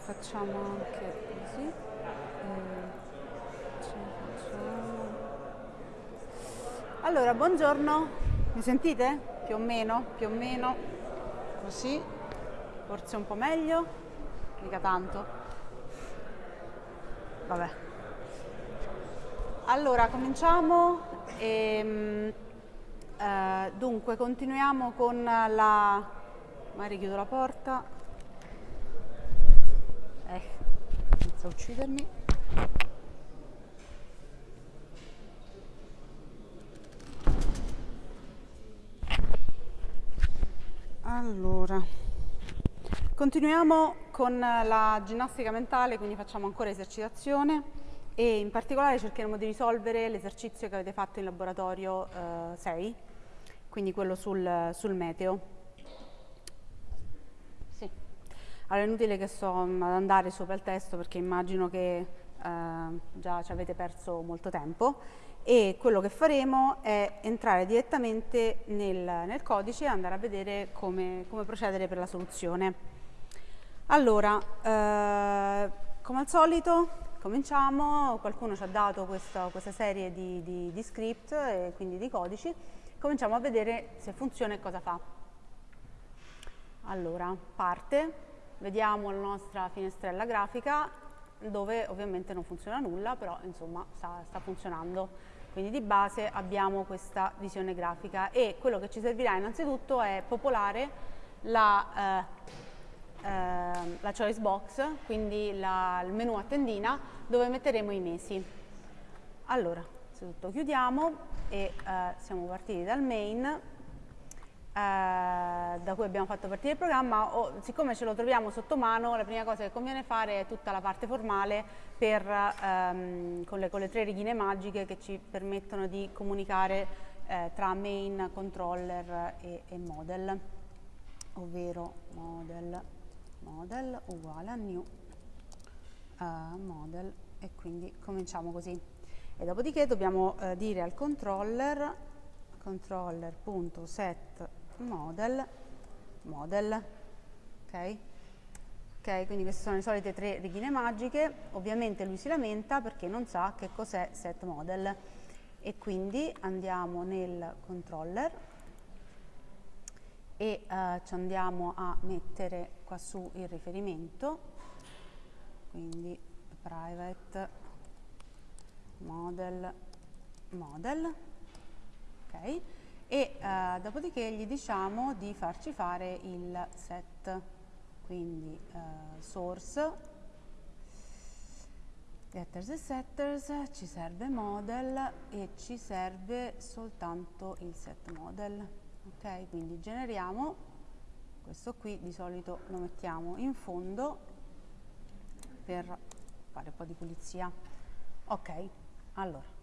facciamo anche così. Facciamo... Allora, buongiorno, mi sentite? Più o meno, più o meno, così, forse un po' meglio, mica tanto. Vabbè. Allora, cominciamo. E, eh, dunque, continuiamo con la... Magari chiudo la porta. Eh, inizia a uccidermi. Allora, continuiamo con la ginnastica mentale, quindi facciamo ancora esercitazione e in particolare cercheremo di risolvere l'esercizio che avete fatto in laboratorio eh, 6, quindi quello sul, sul meteo. Sì. Allora è inutile che sto ad andare sopra il testo perché immagino che eh, già ci avete perso molto tempo e quello che faremo è entrare direttamente nel, nel codice e andare a vedere come, come procedere per la soluzione. Allora, eh, come al solito cominciamo, qualcuno ci ha dato questa, questa serie di, di, di, script e quindi di codici, cominciamo a vedere se funziona e cosa fa. Allora, parte, vediamo la nostra finestrella grafica dove ovviamente non funziona nulla, però insomma sta, sta funzionando. Quindi di base abbiamo questa visione grafica e quello che ci servirà innanzitutto è popolare la, eh, eh, la choice box, quindi la, il menu a tendina dove metteremo i mesi. Allora, innanzitutto chiudiamo e eh, siamo partiti dal main da cui abbiamo fatto partire il programma, o, siccome ce lo troviamo sotto mano, la prima cosa che conviene fare è tutta la parte formale per, ehm, con, le, con, le, tre righine magiche che ci permettono di comunicare eh, tra main, controller e, e, model, ovvero model, model uguale a new uh, model e quindi cominciamo così. E dopodiché dobbiamo eh, dire al controller controller.set model, model, ok? Ok, quindi queste sono le solite tre righine magiche, ovviamente lui si lamenta perché non sa che cos'è set model e quindi andiamo nel controller e uh, ci andiamo a mettere qua su il riferimento, quindi private model model, ok? E eh, dopodiché gli diciamo di farci fare il set, quindi eh, source, getters e setters, ci serve model e ci serve soltanto il set model, ok? Quindi generiamo, questo qui di solito lo mettiamo in fondo per fare un po' di pulizia, ok? Allora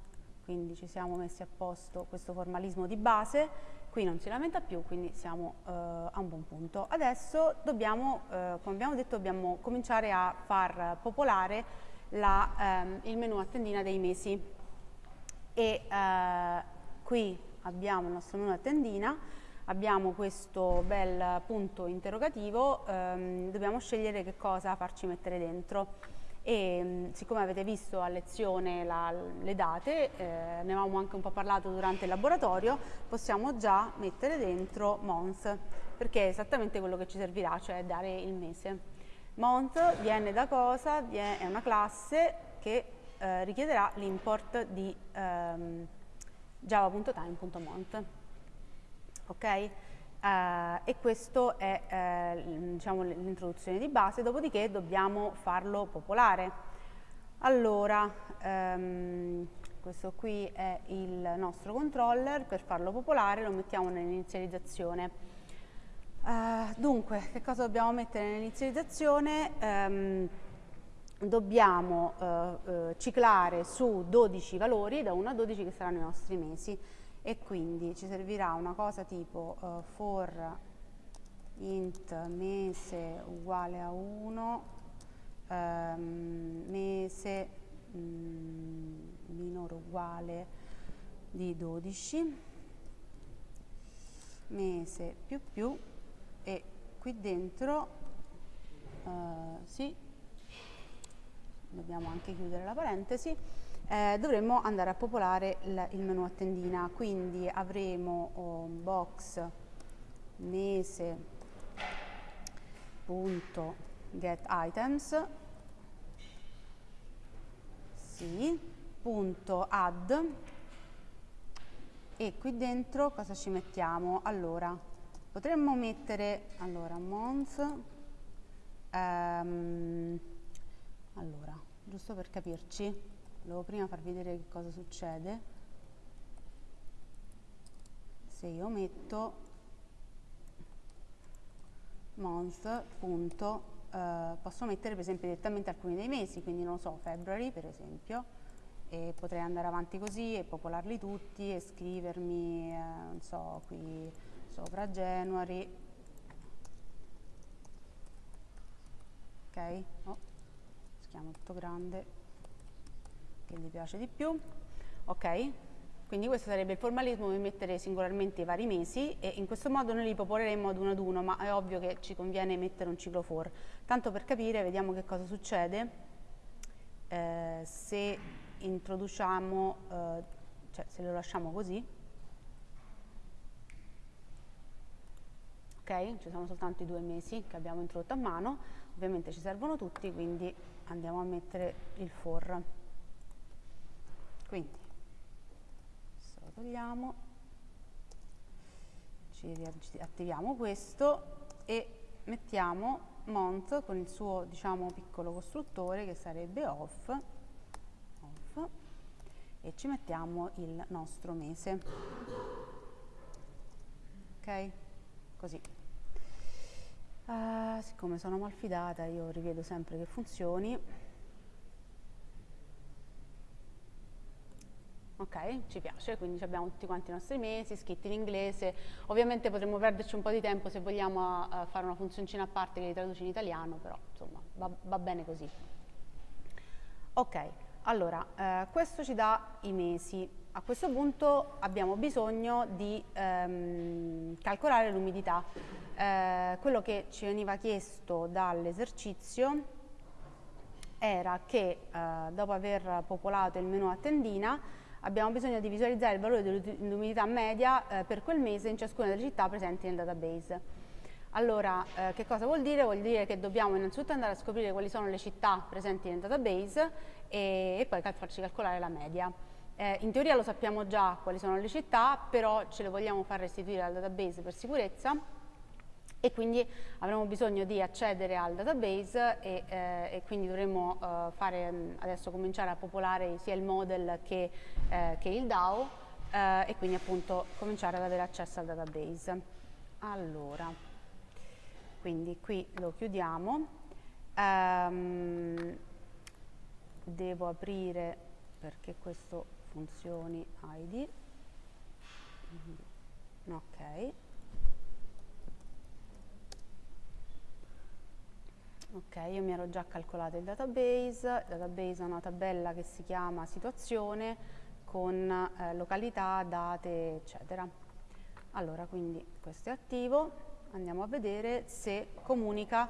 quindi ci siamo messi a posto questo formalismo di base, qui non si lamenta più, quindi siamo eh, a un buon punto. Adesso dobbiamo, eh, come abbiamo detto, dobbiamo cominciare a far popolare la, ehm, il menu a tendina dei mesi e eh, qui abbiamo il nostro menu a tendina, abbiamo questo bel punto interrogativo, ehm, dobbiamo scegliere che cosa farci mettere dentro e mm, siccome avete visto a lezione la, le date, eh, ne avevamo anche un po' parlato durante il laboratorio, possiamo già mettere dentro month, perché è esattamente quello che ci servirà, cioè dare il mese. Month viene da cosa? Viene, è una classe che eh, richiederà l'import di ehm, java.time.month. Ok? Uh, e questo è uh, diciamo, l'introduzione di base, dopodiché dobbiamo farlo popolare. Allora, um, questo qui è il nostro controller, per farlo popolare lo mettiamo nell'inizializzazione. Uh, dunque, che cosa dobbiamo mettere nell'inizializzazione? Um, dobbiamo ciclare su 12 valori, da 1 a 12 che saranno i nostri mesi e quindi ci servirà una cosa tipo uh, for int mese uguale a 1 um, ehm, mese mm, minore uguale di 12 mese più più e qui dentro uh, sì dobbiamo anche chiudere la parentesi, eh, dovremmo andare a popolare il, il menu a tendina, quindi avremo oh, box mese punto get items sì, punto add e qui dentro cosa ci mettiamo? Allora, potremmo mettere, allora, month, um, allora, giusto per capirci, volevo prima farvi vedere che cosa succede. Se io metto month, punto, eh, posso mettere per esempio direttamente alcuni dei mesi, quindi non so, February per esempio, e potrei andare avanti così e popolarli tutti e scrivermi, eh, non so, qui sopra January, ok? Oh, schiamo tutto grande, che gli piace di più, ok? Quindi questo sarebbe il formalismo di mettere singolarmente i vari mesi e in questo modo noi li popoleremo ad uno ad uno, ma è ovvio che ci conviene mettere un ciclo for. Tanto per capire, vediamo che cosa succede eh, se introduciamo, eh, cioè se lo lasciamo così. Ok, ci sono soltanto i due mesi che abbiamo introdotto a mano, ovviamente ci servono tutti, quindi andiamo a mettere il for. Quindi togliamo, ci attiviamo questo e mettiamo month con il suo diciamo piccolo costruttore che sarebbe off, off e ci mettiamo il nostro mese. Ok? Così. Uh, siccome sono malfidata io rivedo sempre che funzioni ok? Ci piace, quindi abbiamo tutti quanti i nostri mesi scritti in inglese, ovviamente potremmo perderci un po' di tempo se vogliamo uh, fare una funzioncina a parte che li traduce in italiano, però insomma va, va bene così. Ok, allora uh, questo ci dà i mesi, a questo punto abbiamo bisogno di um, calcolare l'umidità, uh, quello che ci veniva chiesto dall'esercizio era che dopo aver popolato il menu a tendina abbiamo bisogno di visualizzare il valore dell'umidità media eh, per quel mese in ciascuna delle città presenti nel database. Allora, eh, che cosa vuol dire? Vuol dire che dobbiamo innanzitutto andare a scoprire quali sono le città presenti nel database e, e poi cal farci calcolare la media. Eh, in teoria lo sappiamo già quali sono le città, però ce le vogliamo far restituire al database per sicurezza e quindi avremo bisogno di accedere al database e, eh, e quindi dovremo eh, fare, mm, adesso cominciare a popolare sia il model che, eh, che il DAO eh, e quindi appunto cominciare ad avere accesso al database. Allora, quindi qui lo chiudiamo. Um, devo aprire perché questo funzioni ID. Ok. Ok, io mi ero già calcolato il database, il database ha una tabella che si chiama situazione con eh, località, date, eccetera. Allora, quindi questo è attivo, andiamo a vedere se comunica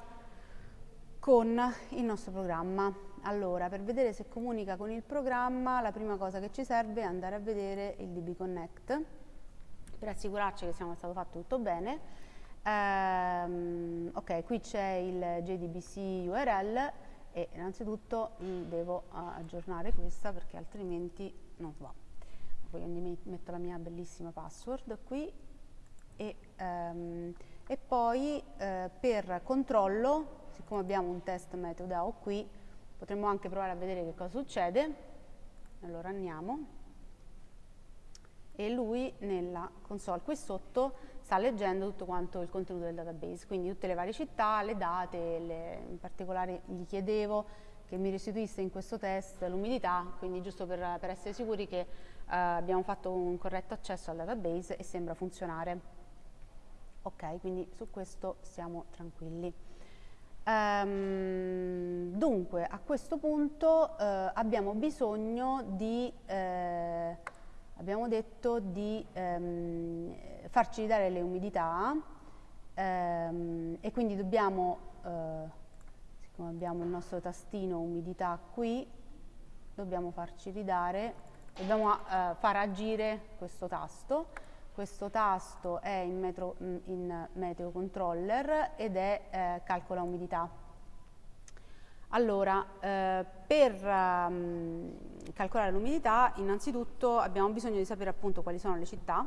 con il nostro programma. Allora, per vedere se comunica con il programma, la prima cosa che ci serve è andare a vedere il DB Connect per assicurarci che sia stato fatto tutto bene Um, ok, qui c'è il JDBC URL e innanzitutto devo aggiornare questa perché altrimenti non va. Quindi metto la mia bellissima password qui e, um, e poi uh, per controllo, siccome abbiamo un test metodo qui, potremmo anche provare a vedere che cosa succede. Allora andiamo e lui nella console qui sotto sta leggendo tutto quanto il contenuto del database, quindi tutte le varie città, le date, le, in particolare gli chiedevo che mi restituisse in questo test l'umidità, quindi giusto per, per, essere sicuri che uh, abbiamo fatto un corretto accesso al database e sembra funzionare. Ok, quindi su questo siamo tranquilli. Um, dunque, a questo punto uh, abbiamo bisogno di... Uh, abbiamo detto di ehm, farci dare le umidità ehm, e quindi dobbiamo, eh, come abbiamo il nostro tastino umidità qui, dobbiamo farci ridare, dobbiamo eh, far agire questo tasto. Questo tasto è in, metro, in meteo controller ed è eh, calcola umidità. Allora, eh, per um, calcolare l'umidità, innanzitutto abbiamo bisogno di sapere appunto quali sono le città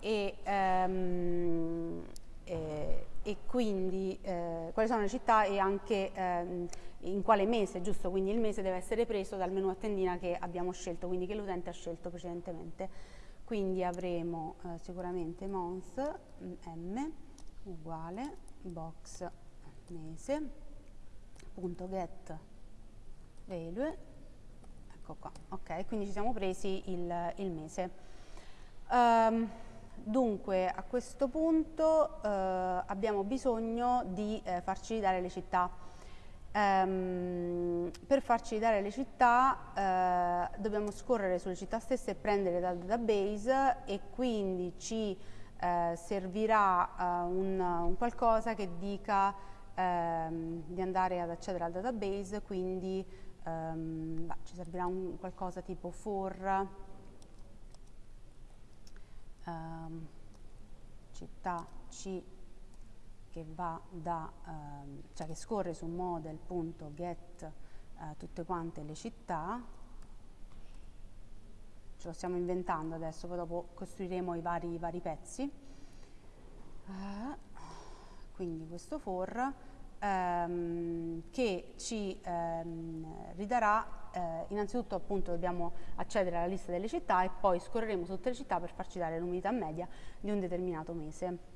e, um, e, e quindi eh, quali sono le città e anche eh, in quale mese, giusto? Quindi il mese deve essere preso dal menu a tendina che abbiamo scelto, quindi che l'utente ha scelto precedentemente. Quindi avremo eh, sicuramente mons m uguale box mese get value ecco qua ok quindi ci siamo presi il, il mese um, Dunque a questo punto eh, abbiamo bisogno di eh, farci dare le città. Ehm, per farci dare le città eh, dobbiamo scorrere sulle città stesse e prendere dal database e quindi ci eh, servirà un, un, qualcosa che dica ehm, di andare ad accedere al database, quindi ehm, bah, ci servirà un qualcosa tipo for um, città C che da, um, cioè che scorre su model.get uh, tutte quante le città, ce lo stiamo inventando adesso, poi dopo costruiremo i vari, i vari pezzi. Uh, quindi questo for ehm, che ci ehm, ridarà eh, innanzitutto appunto dobbiamo accedere alla lista delle città e poi scorreremo tutte le città per farci dare l'unità media di un determinato mese.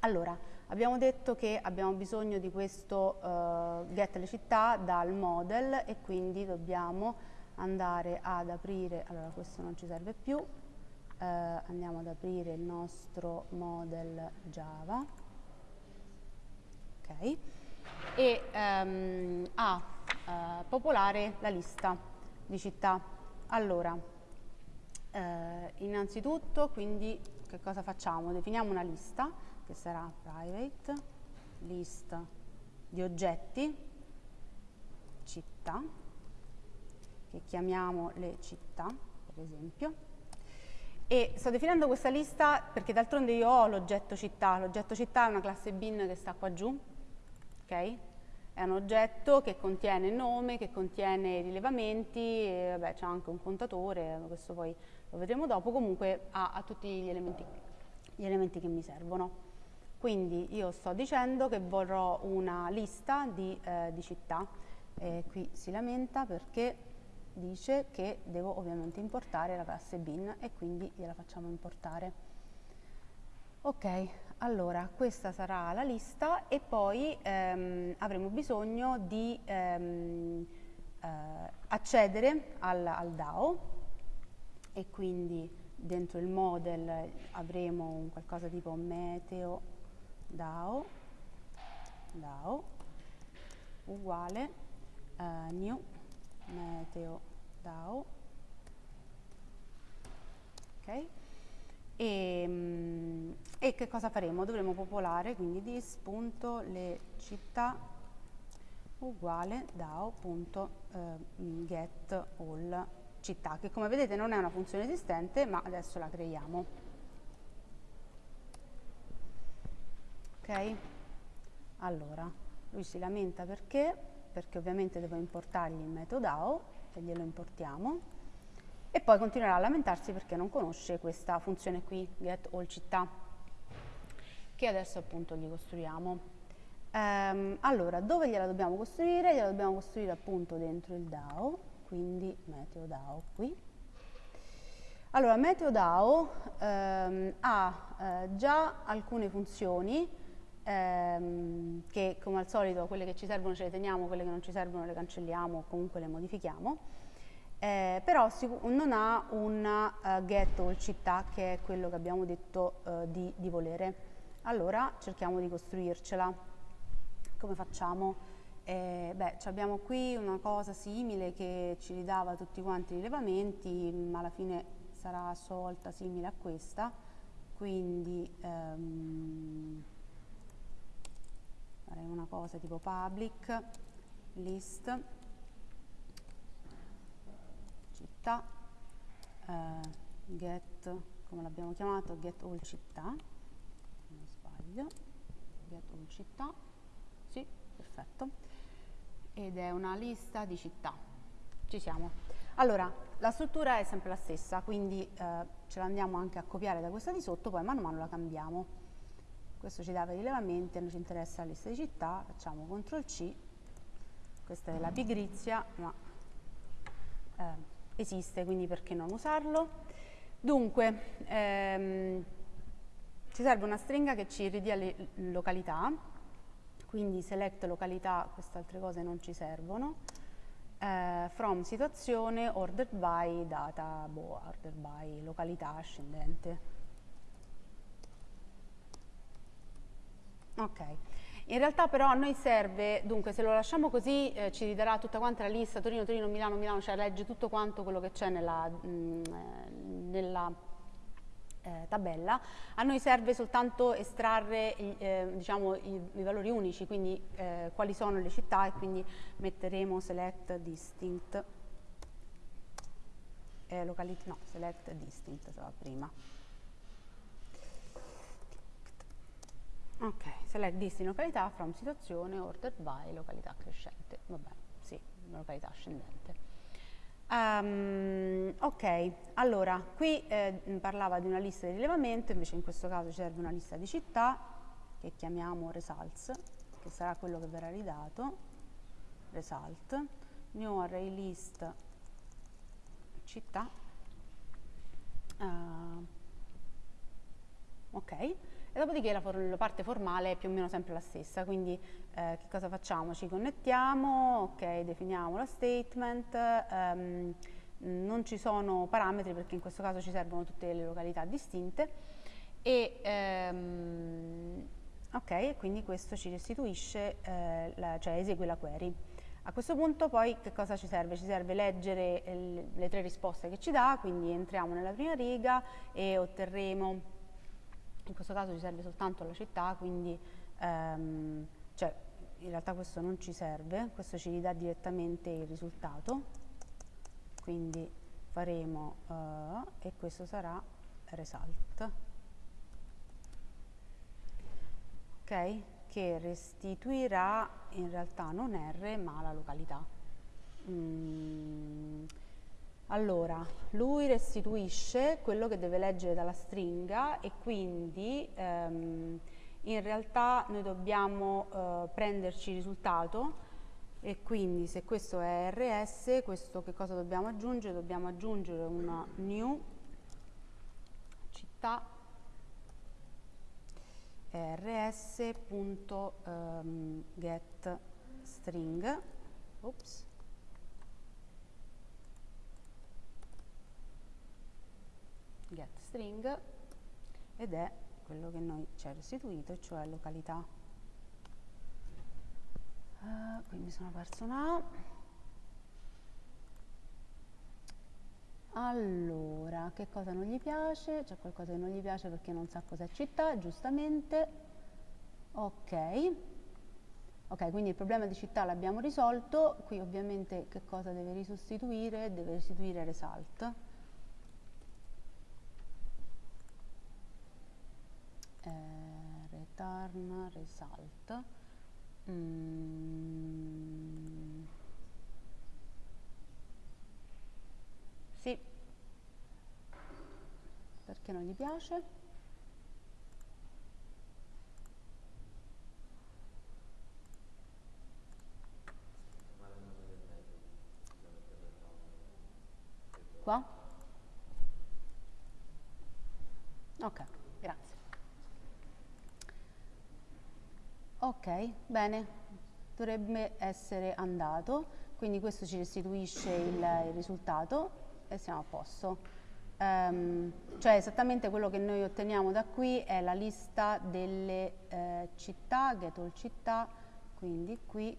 Allora, abbiamo detto che abbiamo bisogno di questo uh, get le città dal model e quindi dobbiamo andare ad aprire, allora questo non ci serve più, uh, andiamo ad aprire il nostro model Java, ok, e um, a eh, popolare la lista di città. Allora, eh, innanzitutto, quindi, che cosa facciamo? Definiamo una lista che sarà private list di oggetti città che chiamiamo le città, per esempio. E sto definendo questa lista perché d'altronde io ho l'oggetto città, l'oggetto città è una classe bin che sta qua giù, ok? È un oggetto che contiene nome, che contiene rilevamenti, c'è anche un contatore, questo poi lo vedremo dopo, comunque ha, ha tutti gli elementi, gli elementi, che mi servono. Quindi io sto dicendo che vorrò una lista di, eh, di città, e qui si lamenta perché dice che devo ovviamente importare la classe bin e quindi gliela facciamo importare. Ok, allora, questa sarà la lista e poi ehm, avremo bisogno di ehm, eh, accedere al, al, DAO e quindi dentro il model avremo un qualcosa tipo meteo DAO, DAO uguale uh, new meteo DAO. Ok e, mm, e che cosa faremo? Dovremo popolare quindi dis.le città uguale dao.get eh, all città che come vedete non è una funzione esistente ma adesso la creiamo. Ok? Allora lui si lamenta perché? Perché ovviamente devo importargli il metodo DAO e glielo importiamo e poi continuerà a lamentarsi perché non conosce questa funzione qui, get all città, che adesso appunto gli costruiamo. Ehm, allora, dove gliela dobbiamo costruire? Gliela dobbiamo costruire appunto dentro il DAO, quindi meteo DAO qui. Allora, meteo DAO ehm, ha eh, già alcune funzioni ehm, che come al solito quelle che ci servono ce le teniamo, quelle che non ci servono le cancelliamo o comunque le modifichiamo eh, però non ha un uh, get all città che è quello che abbiamo detto uh, di, di, volere. Allora cerchiamo di costruircela. Come facciamo? Eh, beh, abbiamo qui una cosa simile che ci ridava tutti quanti i rilevamenti, ma alla fine sarà a sua volta simile a questa, quindi um, farei una cosa tipo public list città eh, get come l'abbiamo chiamato get all città non sbaglio get all città sì perfetto ed è una lista di città ci siamo. Allora la struttura è sempre la stessa quindi eh, ce la andiamo anche a copiare da questa di sotto poi mano a mano la cambiamo. Questo ci i rilevamenti, a noi ci interessa la lista di città, facciamo CTRL C, questa è la pigrizia, ma eh, esiste, quindi perché non usarlo? Dunque, ehm, ci serve una stringa che ci ridia le località, quindi select località, queste altre cose non ci servono, eh, from situazione, ordered by, data, boh, ordered by, località ascendente. Ok, in realtà però a noi serve, dunque se lo lasciamo così eh, ci ridarà tutta quanta la lista, Torino, Torino, Milano, Milano, cioè legge tutto quanto quello che c'è nella, mm, eh, nella eh, tabella, a noi serve soltanto estrarre eh, diciamo, i, i, valori unici, quindi eh, quali sono le città e quindi metteremo select distinct, eh, locality, no, select distinct prima. Ok, select distinct località from situazione ordered by località crescente. Vabbè, sì, località ascendente. Um, ok, allora, qui eh, parlava di una lista di rilevamento, invece in questo caso ci serve una lista di città che chiamiamo results, che sarà quello che verrà ridato, result, new array list città, uh, ok, e dopodiché la, la, parte formale è più o meno sempre la stessa, quindi eh, che cosa facciamo? Ci connettiamo, ok, definiamo la statement, um, non ci sono parametri perché in questo caso ci servono tutte le località distinte e um, ok, quindi questo ci restituisce, eh, la, cioè esegue la query. A questo punto poi che cosa ci serve? Ci serve leggere il, le tre risposte che ci dà, quindi entriamo nella prima riga e otterremo in questo caso ci serve soltanto la città, quindi ehm, cioè, in realtà questo non ci serve, questo ci ridà direttamente il risultato, quindi faremo uh, e questo sarà result, ok? Che restituirà in realtà non R ma la località. Mm. Allora, lui restituisce quello che deve leggere dalla stringa e quindi ehm, in realtà noi dobbiamo eh, prenderci il risultato e quindi se questo è rs, questo che cosa dobbiamo aggiungere? Dobbiamo aggiungere una new città rs.getString ehm, Oops. get string ed è quello che noi ci ha restituito, cioè località. Uh, quindi sono perso una. Allora, che cosa non gli piace? C'è qualcosa che non gli piace perché non sa cos'è città, giustamente. Ok. Ok, quindi il problema di città l'abbiamo risolto. Qui ovviamente che cosa deve risostituire? Deve restituire result. Eh, return result. Mm. sì. Perché non gli piace? Qua? Ok Ok, bene, dovrebbe essere andato, quindi questo ci restituisce il, il risultato e siamo a posto. Um, cioè esattamente quello che noi otteniamo da qui è la lista delle eh, città, get all città, quindi qui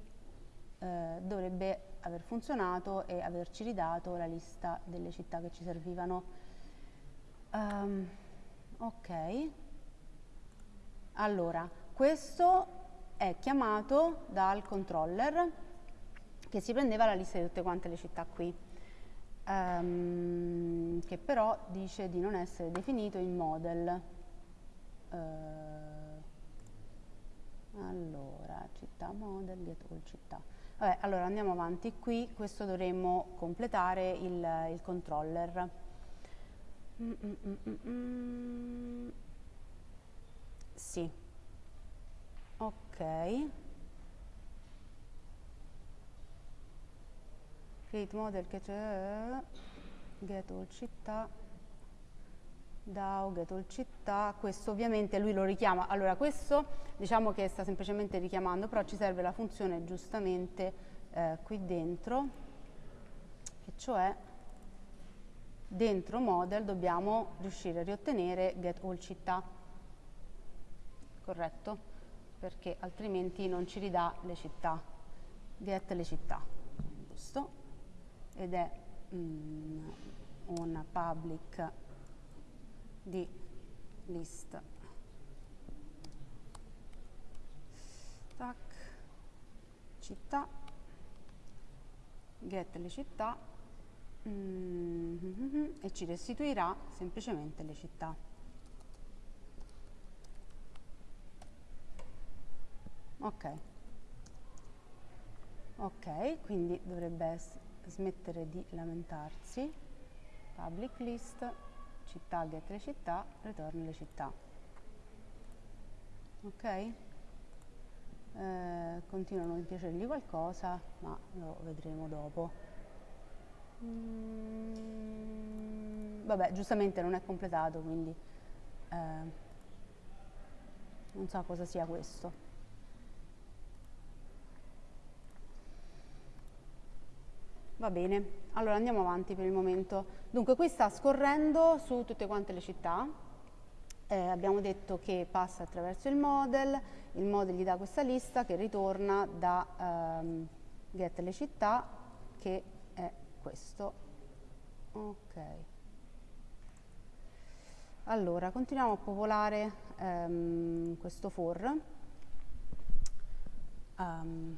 eh, dovrebbe aver funzionato e averci ridato la lista delle città che ci servivano. Um, ok, allora questo è chiamato dal controller che si prendeva la lista di tutte quante le città qui, um, che però dice di non essere definito in model. Uh, allora, città model, get all città. Vabbè, allora andiamo avanti qui, questo dovremmo completare il, il controller. Mm mm mm, mm, mm sì, ok. Create model che c'è, get all città, DAO, get all città, questo ovviamente lui lo richiama, allora questo diciamo che sta semplicemente richiamando, però ci serve la funzione giustamente eh, qui dentro, e cioè dentro model dobbiamo riuscire a riottenere get all città, corretto? Perché altrimenti non ci ridà le città, get le città, giusto? Ed è mm, un public di list. Tac. Città. Get le città. Mm e ci restituirà semplicemente le città ok. Ok quindi dovrebbe smettere di lamentarsi. Public list città get le città ritorna le città. Ok? Eh, continuano a piacergli qualcosa ma lo vedremo dopo. Mm, vabbè giustamente non è completato quindi eh, non so cosa sia questo Va bene, allora andiamo avanti per il momento. Dunque qui sta scorrendo su tutte quante le città, eh, abbiamo detto che passa attraverso il model, il model gli dà questa lista che ritorna da ehm, get le città che è questo. Ok. Allora, continuiamo a popolare ehm, questo for. Um,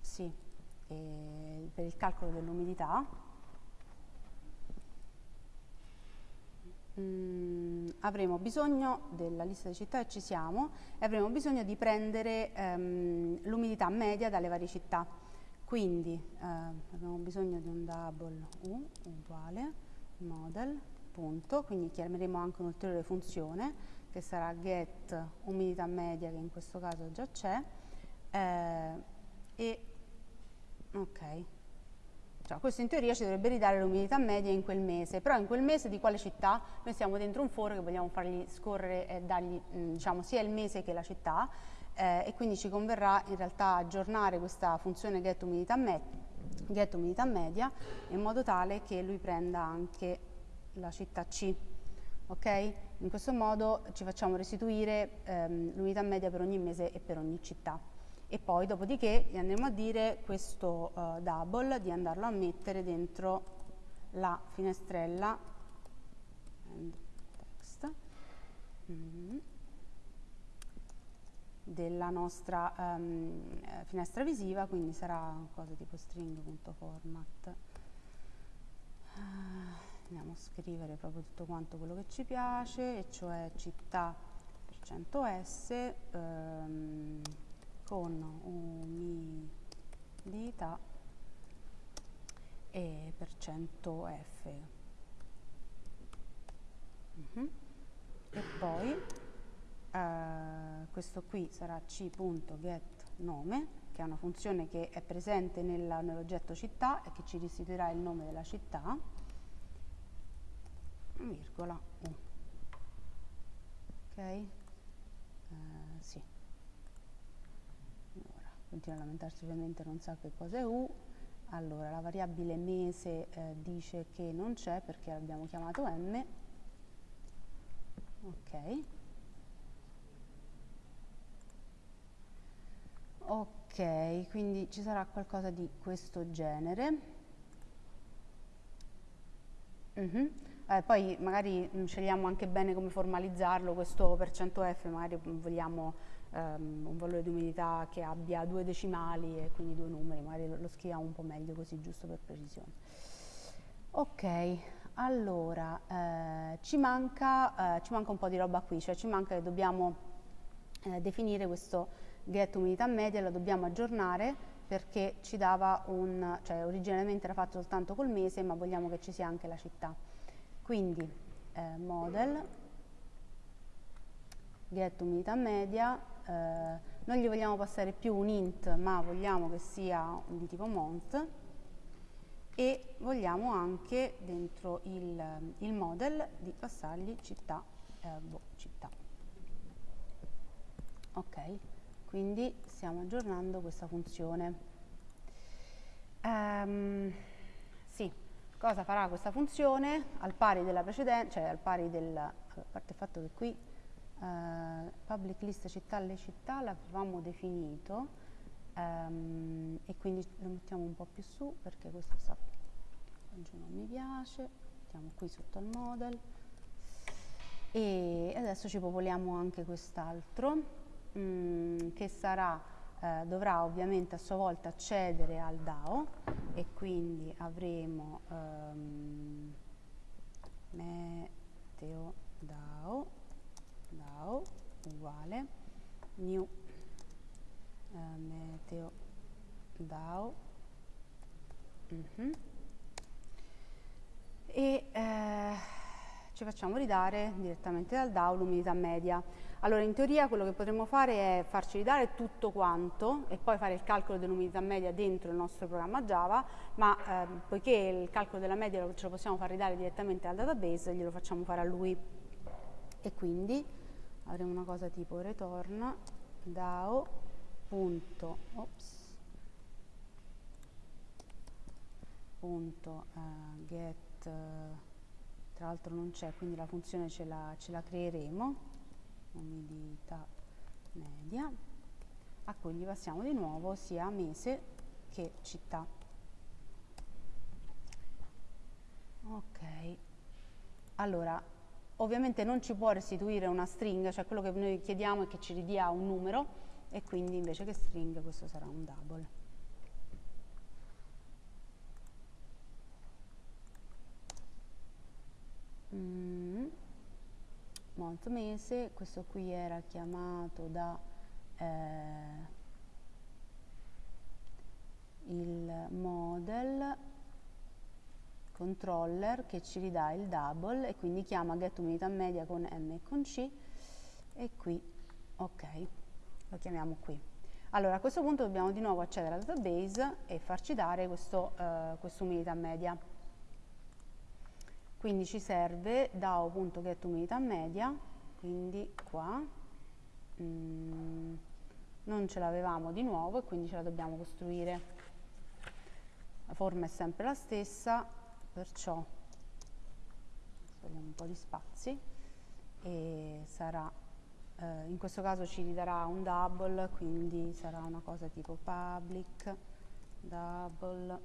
sì eh, per il calcolo dell'umidità. Mm, avremo bisogno della lista di città e ci siamo e avremo bisogno di prendere ehm, l'umidità media dalle varie città quindi eh, abbiamo bisogno di un double u uguale model punto quindi chiameremo anche un'ulteriore funzione che sarà get umidità media che in questo caso già c'è eh, e Ok. Cioè, questo in teoria ci dovrebbe ridare l'umidità media in quel mese, però in quel mese di quale città? Noi siamo dentro un foro che vogliamo fargli scorrere e dargli mh, diciamo, sia il mese che la città eh, e quindi ci converrà in realtà aggiornare questa funzione get umidità, me get umidità media in modo tale che lui prenda anche la città C. Ok? In questo modo ci facciamo restituire ehm, l'unità media per ogni mese e per ogni città e poi dopodiché gli andremo a dire questo uh, double di andarlo a mettere dentro la finestrella text, mm, della nostra um, finestra visiva quindi sarà cosa tipo string.format uh, andiamo a scrivere proprio tutto quanto quello che ci piace e cioè città per 100s um, con umidità e per cento F. Uh -huh. E poi eh, questo qui sarà c.getNome, che è una funzione che è presente nell'oggetto città e che ci restituirà il nome della città, virgola U. Ok? Eh, sì continua a lamentarsi ovviamente non sa che cosa è U, allora la variabile mese eh, dice che non c'è perché l'abbiamo chiamato M, ok, ok, quindi ci sarà qualcosa di questo genere. Uh mhm. -huh. eh, poi magari mm, scegliamo anche bene come formalizzarlo, questo per cento F magari vogliamo um, un valore di umidità che abbia due decimali e quindi due numeri, magari lo, lo scriviamo un po' meglio così, giusto per precisione. Ok, allora, eh, ci, manca, eh, ci, manca, un po' di roba qui, cioè ci manca che dobbiamo eh, definire questo get umidità media, lo dobbiamo aggiornare perché ci dava un, cioè originariamente era fatto soltanto col mese, ma vogliamo che ci sia anche la città. Quindi eh, model, get umidità media, eh, non gli vogliamo passare più un int, ma vogliamo che sia di tipo month e vogliamo anche dentro il, il model di passargli città, eh, boh, città. Ok, quindi stiamo aggiornando questa funzione. Um, sì, cosa farà questa funzione? Al pari della precedente, cioè al pari del, a parte il fatto che qui uh, public list città alle città l'avevamo definito um, e quindi lo mettiamo un po' più su perché questo sta, non mi piace, mettiamo qui sotto al model. E adesso ci popoliamo anche quest'altro mm, che sarà, eh, dovrà ovviamente a sua volta accedere al DAO e quindi avremo um, meteo DAO, DAO uguale new eh, meteo DAO mm -hmm. e eh, ci facciamo ridare direttamente dal DAO l'umidità media. Allora in teoria quello che potremmo fare è farci ridare tutto quanto e poi fare il calcolo dell'umidità media dentro il nostro programma Java, ma eh, poiché il calcolo della media ce lo possiamo far ridare direttamente dal database, glielo facciamo fare a lui. E quindi avremo una cosa tipo return DAO punto, ops, punto uh, get uh, tra l'altro non c'è quindi la funzione ce la, ce la creeremo umidità media a cui gli passiamo di nuovo sia mese che città. Ok. Allora ovviamente non ci può restituire una string cioè quello che noi chiediamo è che ci ridia un numero e quindi invece che string questo sarà un double. Mm, mese, questo qui era chiamato da eh, il model controller che ci ridà il double e quindi chiama get umidità media con m e con c e qui ok lo chiamiamo qui. Allora a questo punto dobbiamo di nuovo accedere al database e farci dare questo, uh, questa umidità media quindi ci serve DAO.getUmidità quindi qua mm, non ce l'avevamo di nuovo e quindi ce la dobbiamo costruire. La forma è sempre la stessa perciò togliamo un po' di spazi e sarà eh, in questo caso ci ridarà un double quindi sarà una cosa tipo public double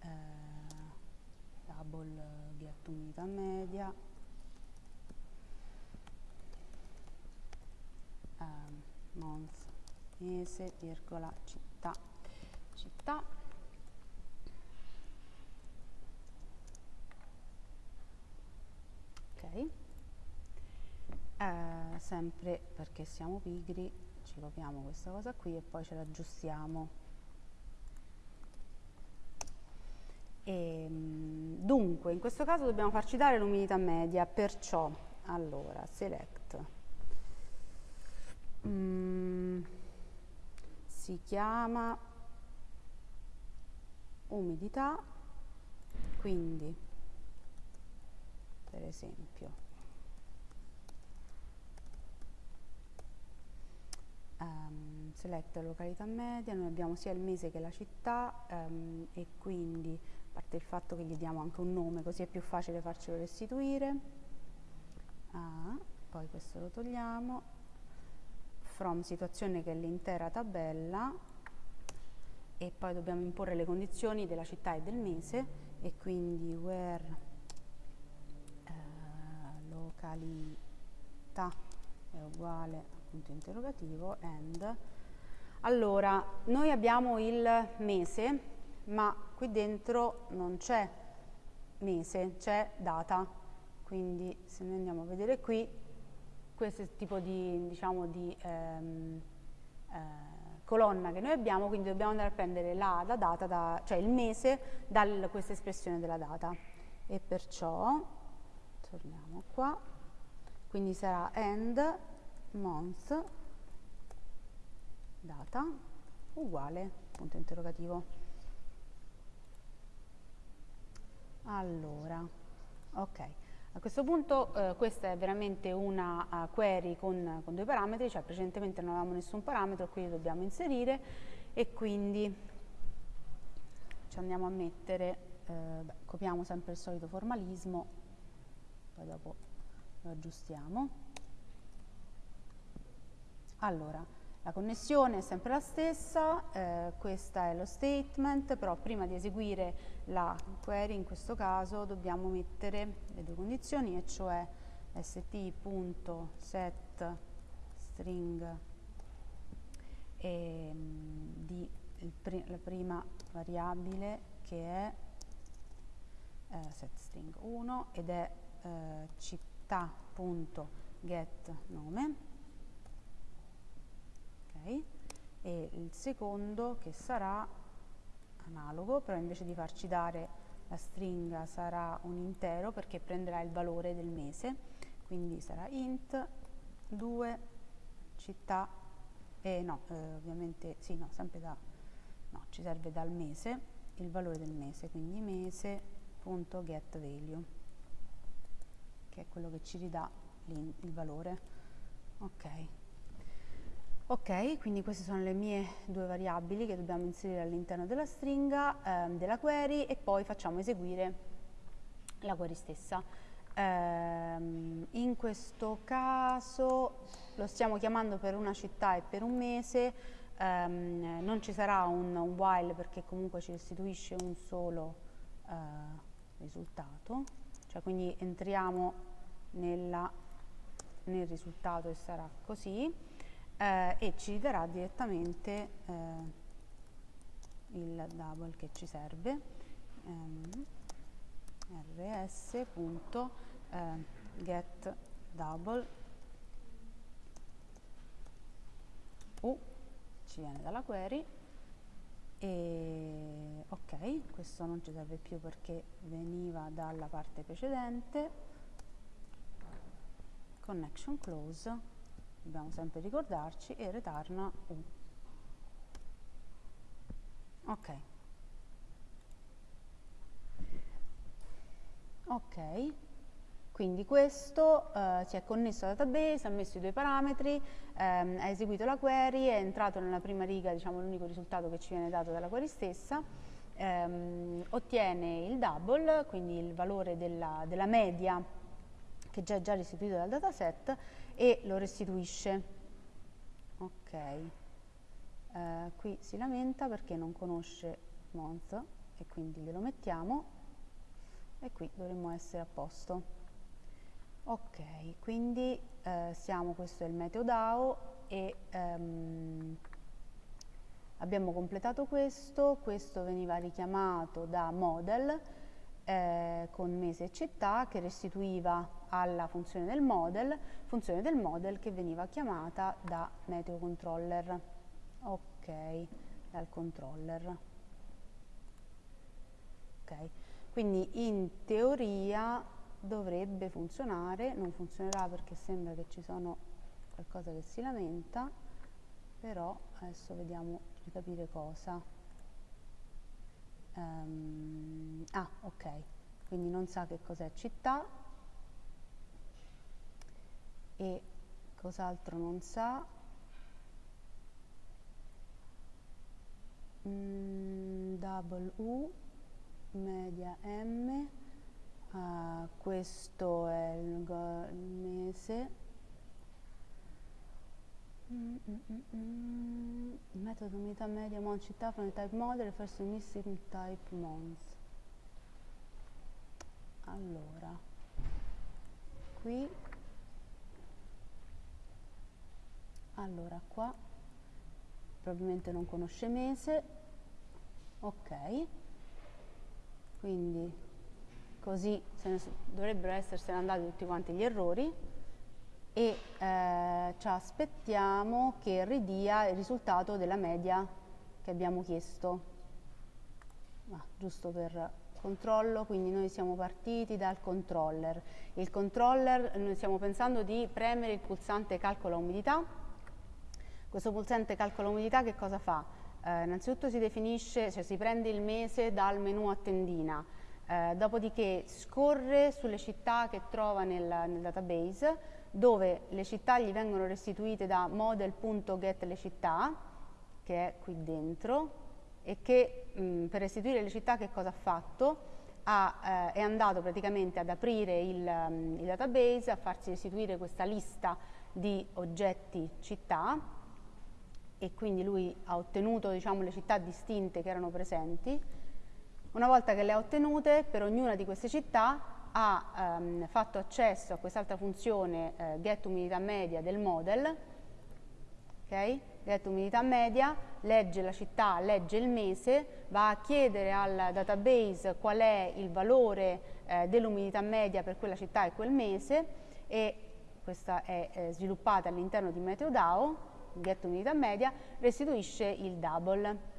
eh, double get unità media um, month mese virgola città città eh, sempre perché siamo pigri ci copiamo questa cosa qui e poi ce l'aggiustiamo. E, ehm, dunque, in questo caso dobbiamo farci dare l'umidità media, perciò, allora, select, mm, si chiama umidità, quindi, per esempio, um, select località media, noi abbiamo sia il mese che la città um, e quindi parte il fatto che gli diamo anche un nome così è più facile farcelo restituire. Ah, poi questo lo togliamo. From situazione che è l'intera tabella. E poi dobbiamo imporre le condizioni della città e del mese e quindi where località è uguale punto interrogativo and. Allora noi abbiamo il mese ma qui dentro non c'è mese c'è data. Quindi se noi andiamo a vedere qui questo tipo di, diciamo, di ehm, eh, colonna che noi abbiamo quindi dobbiamo andare a prendere la, la data da, cioè il mese da questa espressione della data. E perciò torniamo qua. Quindi sarà end month data uguale punto interrogativo. Allora ok. A questo punto eh, questa è veramente una uh, query con, con, due parametri cioè precedentemente non avevamo nessun parametro quindi dobbiamo inserire e quindi ci andiamo a mettere eh, beh, copiamo sempre il solito formalismo poi dopo lo aggiustiamo. Allora, la connessione è sempre la stessa, eh, questo è lo statement, però prima di eseguire la query in questo caso dobbiamo mettere le due condizioni, e cioè st.set string e, mm, di pri la prima variabile che è eh, setString 1 ed è eh, città.getNome e il secondo che sarà analogo però invece di farci dare la stringa sarà un intero perché prenderà il valore del mese. Quindi sarà int 2 città e no eh, ovviamente sì no sempre da no ci serve dal mese il valore del mese. Quindi mese.getValue che è quello che ci ridà il valore. Ok. Ok, quindi queste sono le mie due variabili che dobbiamo inserire all'interno della stringa, ehm, della query e poi facciamo eseguire la query stessa. Ehm, in questo caso lo stiamo chiamando per una città e per un mese, ehm, non ci sarà un, un, while perché comunque ci restituisce un solo eh, risultato, cioè quindi entriamo nella, nel risultato e sarà così eh, e ci darà direttamente eh, il double che ci serve um, rs.get double u ci viene dalla query e ok questo non ci serve più perché veniva dalla parte precedente. Connection close. Dobbiamo sempre ricordarci e return u ok. Ok quindi questo uh, si è connesso al database, ha messo i due parametri, um, ha eseguito la query, è entrato nella prima riga, diciamo l'unico risultato che ci viene dato dalla query stessa, um, ottiene il double, quindi il valore della, della media che già è già restituito dal dataset e lo restituisce. Ok, eh, qui si lamenta perché non conosce month e quindi glielo mettiamo e qui dovremmo essere a posto. Ok, quindi eh, siamo, questo è il meteo DAO e ehm, abbiamo completato questo, questo veniva richiamato da model eh, con mese e città che restituiva alla funzione del model, funzione del model che veniva chiamata da meteo controller. Ok, dal controller. Ok, quindi in teoria dovrebbe funzionare, non funzionerà perché sembra che ci sono qualcosa che si lamenta, però adesso vediamo di capire cosa. Um, ah, ok, quindi non sa che cos'è città e cos'altro non sa. Mm, double U, media M, uh, questo è il, il mese. Mm, mm, mm, mm. metodo unità media mon città from the type model refers to missing type mons. Allora, qui allora qua probabilmente non conosce mese ok quindi così ne, dovrebbero essersene andati tutti quanti gli errori e eh, ci aspettiamo che ridia il risultato della media che abbiamo chiesto ah, giusto per controllo, quindi noi siamo partiti dal controller. Il controller, noi stiamo pensando di premere il pulsante calcola umidità. Questo pulsante calcola umidità che cosa fa? Eh, innanzitutto si definisce, cioè si prende il mese dal menu a tendina, eh, dopodiché scorre sulle città che trova nel, nel database, dove le città gli vengono restituite da model.getLeCittà, che è qui dentro, e che mh, per restituire le città che cosa ha fatto? Ha, eh, è andato praticamente ad aprire il, um, il, database, a farsi restituire questa lista di oggetti città e quindi lui ha ottenuto diciamo, le città distinte che erano presenti. Una volta che le ha ottenute, per ognuna di queste città ha um, fatto accesso a quest'altra funzione eh, getUmidità del model, okay? get umidità media, legge la città, legge il mese, va a chiedere al database qual è il valore eh, dell'umidità media per quella città e quel mese e questa è eh, sviluppata all'interno di MeteoDAO, get umidità media, restituisce il double.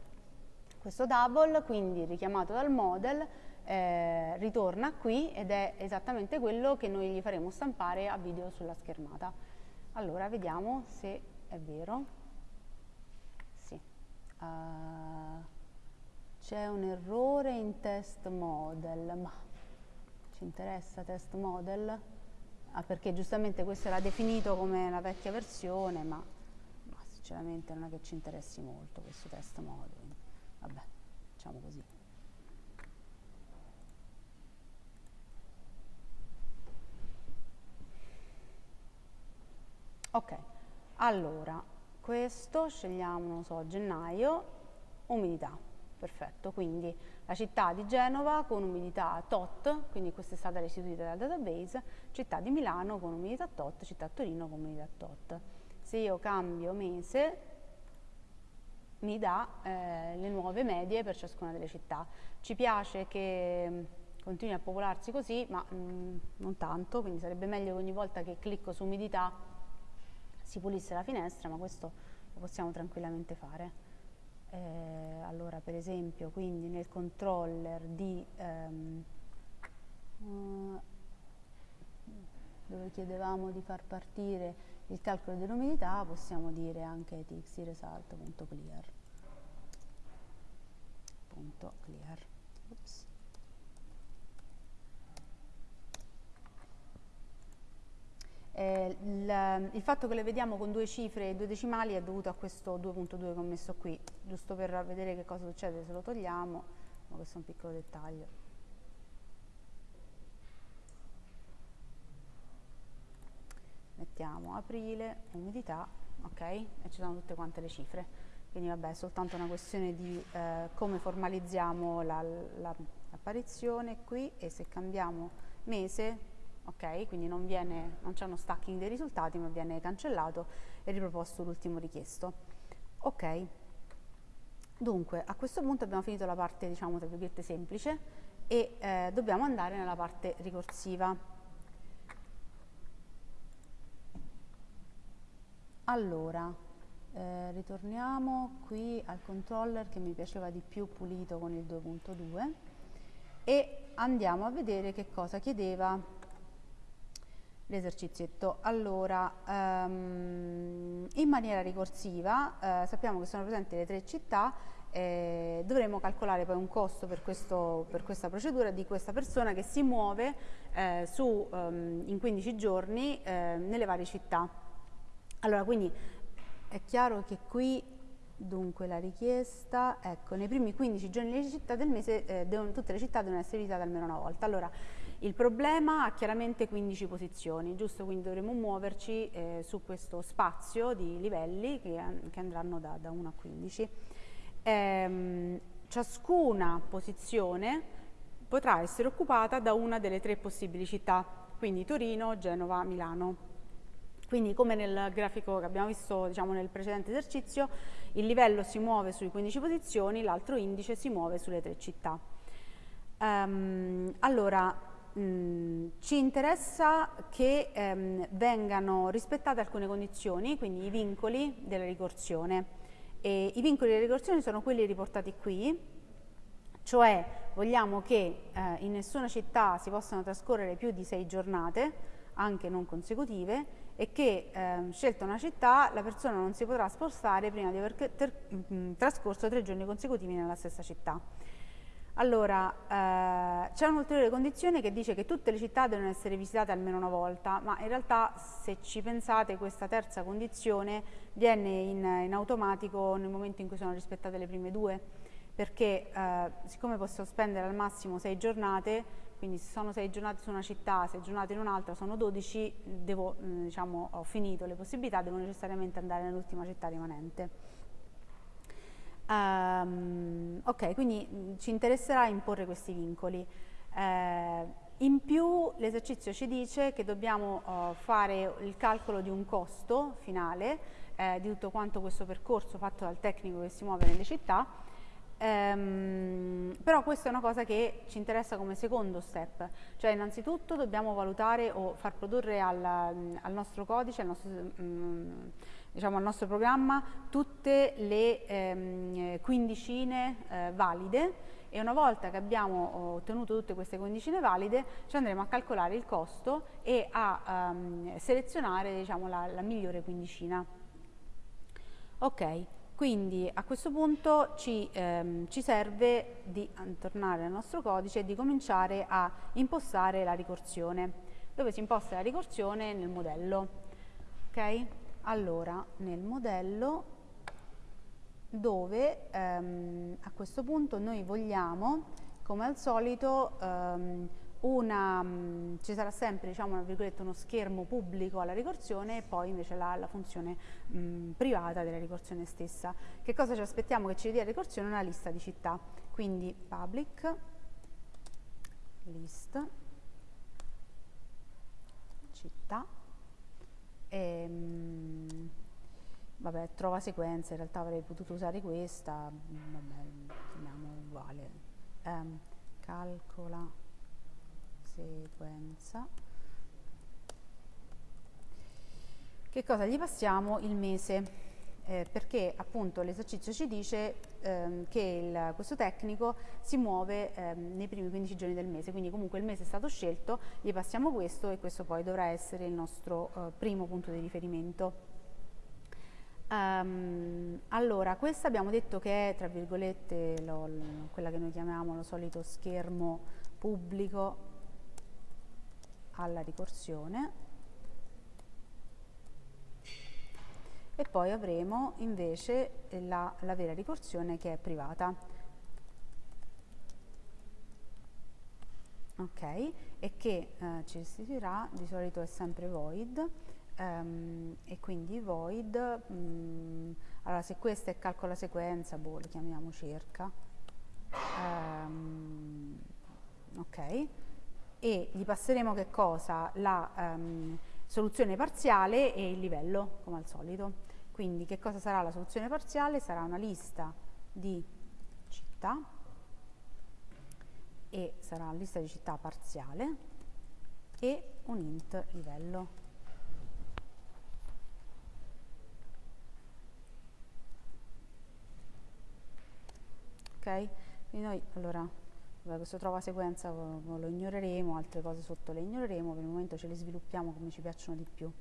Questo double, quindi richiamato dal model, eh, ritorna qui ed è esattamente quello che noi gli faremo stampare a video sulla schermata. Allora, vediamo se è vero. Uh, c'è un errore in test model, ma ci interessa test model? Ah, perché giustamente questo era definito come la vecchia versione, ma, ma sinceramente non è che ci interessi molto questo test model. Vabbè, facciamo così. Ok, allora questo, scegliamo, non so, gennaio, umidità, perfetto, quindi la città di Genova con umidità tot, quindi questa è stata restituita dal database, città di Milano con umidità tot, città Torino con umidità tot. Se io cambio mese, mi dà eh, le nuove medie per ciascuna delle città. Ci piace che mm, continui a popolarsi così, ma mh, mm, non tanto, quindi sarebbe meglio che ogni volta che clicco su umidità si pulisse la finestra, ma questo lo possiamo tranquillamente fare. Eh, allora, per esempio, quindi nel controller di ehm, uh, dove chiedevamo di far partire il calcolo dell'umidità, possiamo dire anche txtresult.clear. .clear. Oops. Eh, il, fatto che le vediamo con due cifre e due decimali è dovuto a questo 2.2 che ho messo qui, giusto per vedere che cosa succede se lo togliamo, ma questo è un piccolo dettaglio. Mettiamo aprile, umidità, ok? E ci sono tutte quante le cifre. Quindi vabbè, è soltanto una questione di eh, come formalizziamo l'apparizione la, la, qui e se cambiamo mese ok? Quindi non, non c'è uno stacking dei risultati, ma viene cancellato e riproposto l'ultimo richiesto. Ok, dunque a questo punto abbiamo finito la parte, diciamo, tra virgolette semplice e eh, dobbiamo andare nella parte ricorsiva. Allora, eh, ritorniamo qui al controller che mi piaceva di più pulito con il 2.2 e andiamo a vedere che cosa chiedeva l'esercizietto. Allora, um, in maniera ricorsiva, eh, sappiamo che sono presenti le tre città, eh, dovremo calcolare poi un costo per, questo, per, questa procedura di questa persona che si muove eh, su, um, in 15 giorni eh, nelle varie città. Allora, quindi è chiaro che qui Dunque la richiesta, ecco, nei primi 15 giorni delle città del mese eh, devono, tutte le città devono essere visitate almeno una volta. Allora, il problema ha chiaramente 15 posizioni, giusto? Quindi dovremo muoverci eh, su questo spazio di livelli che, che andranno da, da, 1 a 15. Ehm, ciascuna posizione potrà essere occupata da una delle tre possibili città, quindi Torino, Genova, Milano. Quindi come nel grafico che abbiamo visto diciamo, nel precedente esercizio, il livello si muove sui 15 posizioni, l'altro indice si muove sulle tre città. Um, allora, mh, ci interessa che um, vengano rispettate alcune condizioni, quindi i vincoli della ricorsione. E I vincoli della ricorsione sono quelli riportati qui, cioè vogliamo che eh, in nessuna città si possano trascorrere più di sei giornate, anche non consecutive, e che eh, scelta una città la persona non si potrà spostare prima di aver mm, trascorso tre giorni consecutivi nella stessa città. Allora, eh, c'è un'ulteriore condizione che dice che tutte le città devono essere visitate almeno una volta, ma in realtà se ci pensate questa terza condizione viene in, in automatico nel momento in cui sono rispettate le prime due, perché eh, siccome posso spendere al massimo sei giornate, quindi se sono sei giornate su una città, sei giornate in un'altra, sono 12, devo, mm, diciamo, ho finito le possibilità, devo necessariamente andare nell'ultima città rimanente. Um, ok, quindi mm, ci interesserà imporre questi vincoli. Eh, in più l'esercizio ci dice che dobbiamo uh, fare il calcolo di un costo finale eh, di tutto quanto questo percorso fatto dal tecnico che si muove nelle città, ehm, però questa è una cosa che ci interessa come secondo step, cioè innanzitutto dobbiamo valutare o far produrre al, al nostro codice, al nostro, mm, diciamo, al nostro programma tutte le ehm, quindicine eh, valide. E una volta che abbiamo ottenuto tutte queste quindicine valide ci andremo a calcolare il costo e a um, selezionare diciamo, la, la, migliore quindicina. Ok, quindi a questo punto ci, ehm, ci serve di tornare al nostro codice e di cominciare a impostare la ricorsione. Dove si imposta la ricorsione? Nel modello. Ok? allora nel modello dove ehm, a questo punto noi vogliamo come al solito ehm, una, mh, mm, ci sarà sempre diciamo, uno schermo pubblico alla ricorsione e poi invece la, la funzione mh, mm, privata della ricorsione stessa. Che cosa ci aspettiamo che ci dia la ricorsione? Una lista di città, quindi public list città e, ehm, vabbè, trova sequenza, in realtà avrei potuto usare questa, vabbè, chiamiamo uguale. Um, calcola sequenza. Che cosa gli passiamo? Il mese eh, perché appunto l'esercizio ci dice ehm, che il, questo tecnico si muove ehm, nei primi 15 giorni del mese, quindi comunque il mese è stato scelto, gli passiamo questo e questo poi dovrà essere il nostro eh, primo punto di riferimento. Um, allora, questa abbiamo detto che è, tra virgolette, lo, quella che noi chiamiamo lo solito schermo pubblico alla ricorsione. E poi avremo invece la, la vera ricorsione che è privata. Ok, e che eh, ci restituirà, di solito è sempre void, um, e quindi void, um, allora se questa è calcola sequenza, boh, lo chiamiamo cerca, um, ok, e gli passeremo che cosa? La um, soluzione parziale e il livello, come al solito. Quindi che cosa sarà la soluzione parziale? Sarà una lista di città e sarà una lista di città parziale e un int livello. Ok? Quindi noi allora Vabbè, questo trova sequenza lo ignoreremo, altre cose sotto le ignoreremo, per il momento ce le sviluppiamo come ci piacciono di più.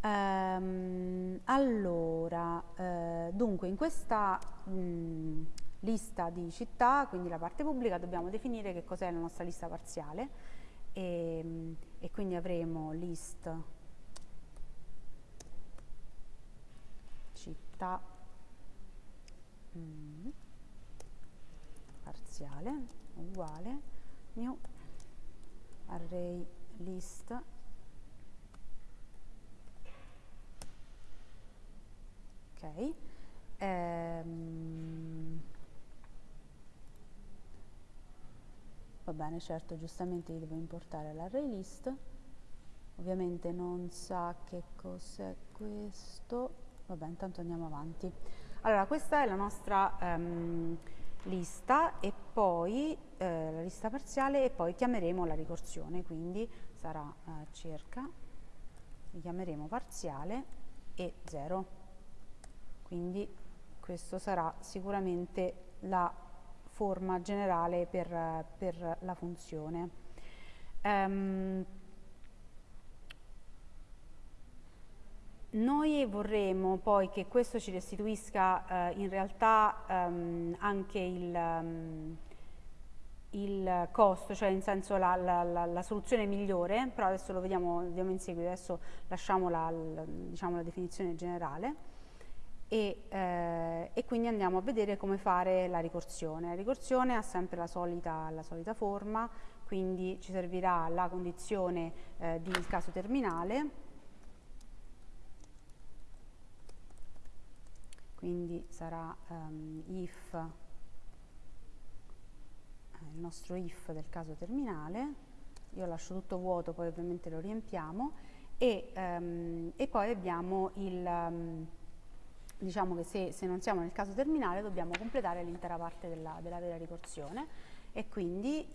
Ehm, allora, eh, dunque in questa mh, lista di città, quindi la parte pubblica, dobbiamo definire che cos'è la nostra lista parziale e, e quindi avremo list città mh, parziale uguale new array list. Ok ehm, va bene certo giustamente devo importare l'array list. Ovviamente non sa che cos'è questo, vabbè intanto andiamo avanti. Allora questa è la nostra um, lista e poi eh, la lista parziale e poi chiameremo la ricorsione, quindi sarà eh, cerca, chiameremo parziale e 0, quindi questo sarà sicuramente la forma generale per, per la funzione. Um, Noi vorremmo poi che questo ci restituisca eh, in realtà um, anche il, um, il, costo, cioè in senso la, la, la, la, soluzione migliore, però adesso lo vediamo, vediamo in seguito, adesso lasciamo la, diciamo, definizione generale e, eh, e, quindi andiamo a vedere come fare la ricorsione. La ricorsione ha sempre la solita, solita forma, quindi ci servirà la condizione eh, di caso terminale quindi sarà um, if, eh, il nostro if del caso terminale, io lascio tutto vuoto, poi ovviamente lo riempiamo, e, um, e poi abbiamo il, um, diciamo che se, se, non siamo nel caso terminale dobbiamo completare l'intera parte della, della, vera ricorsione. E quindi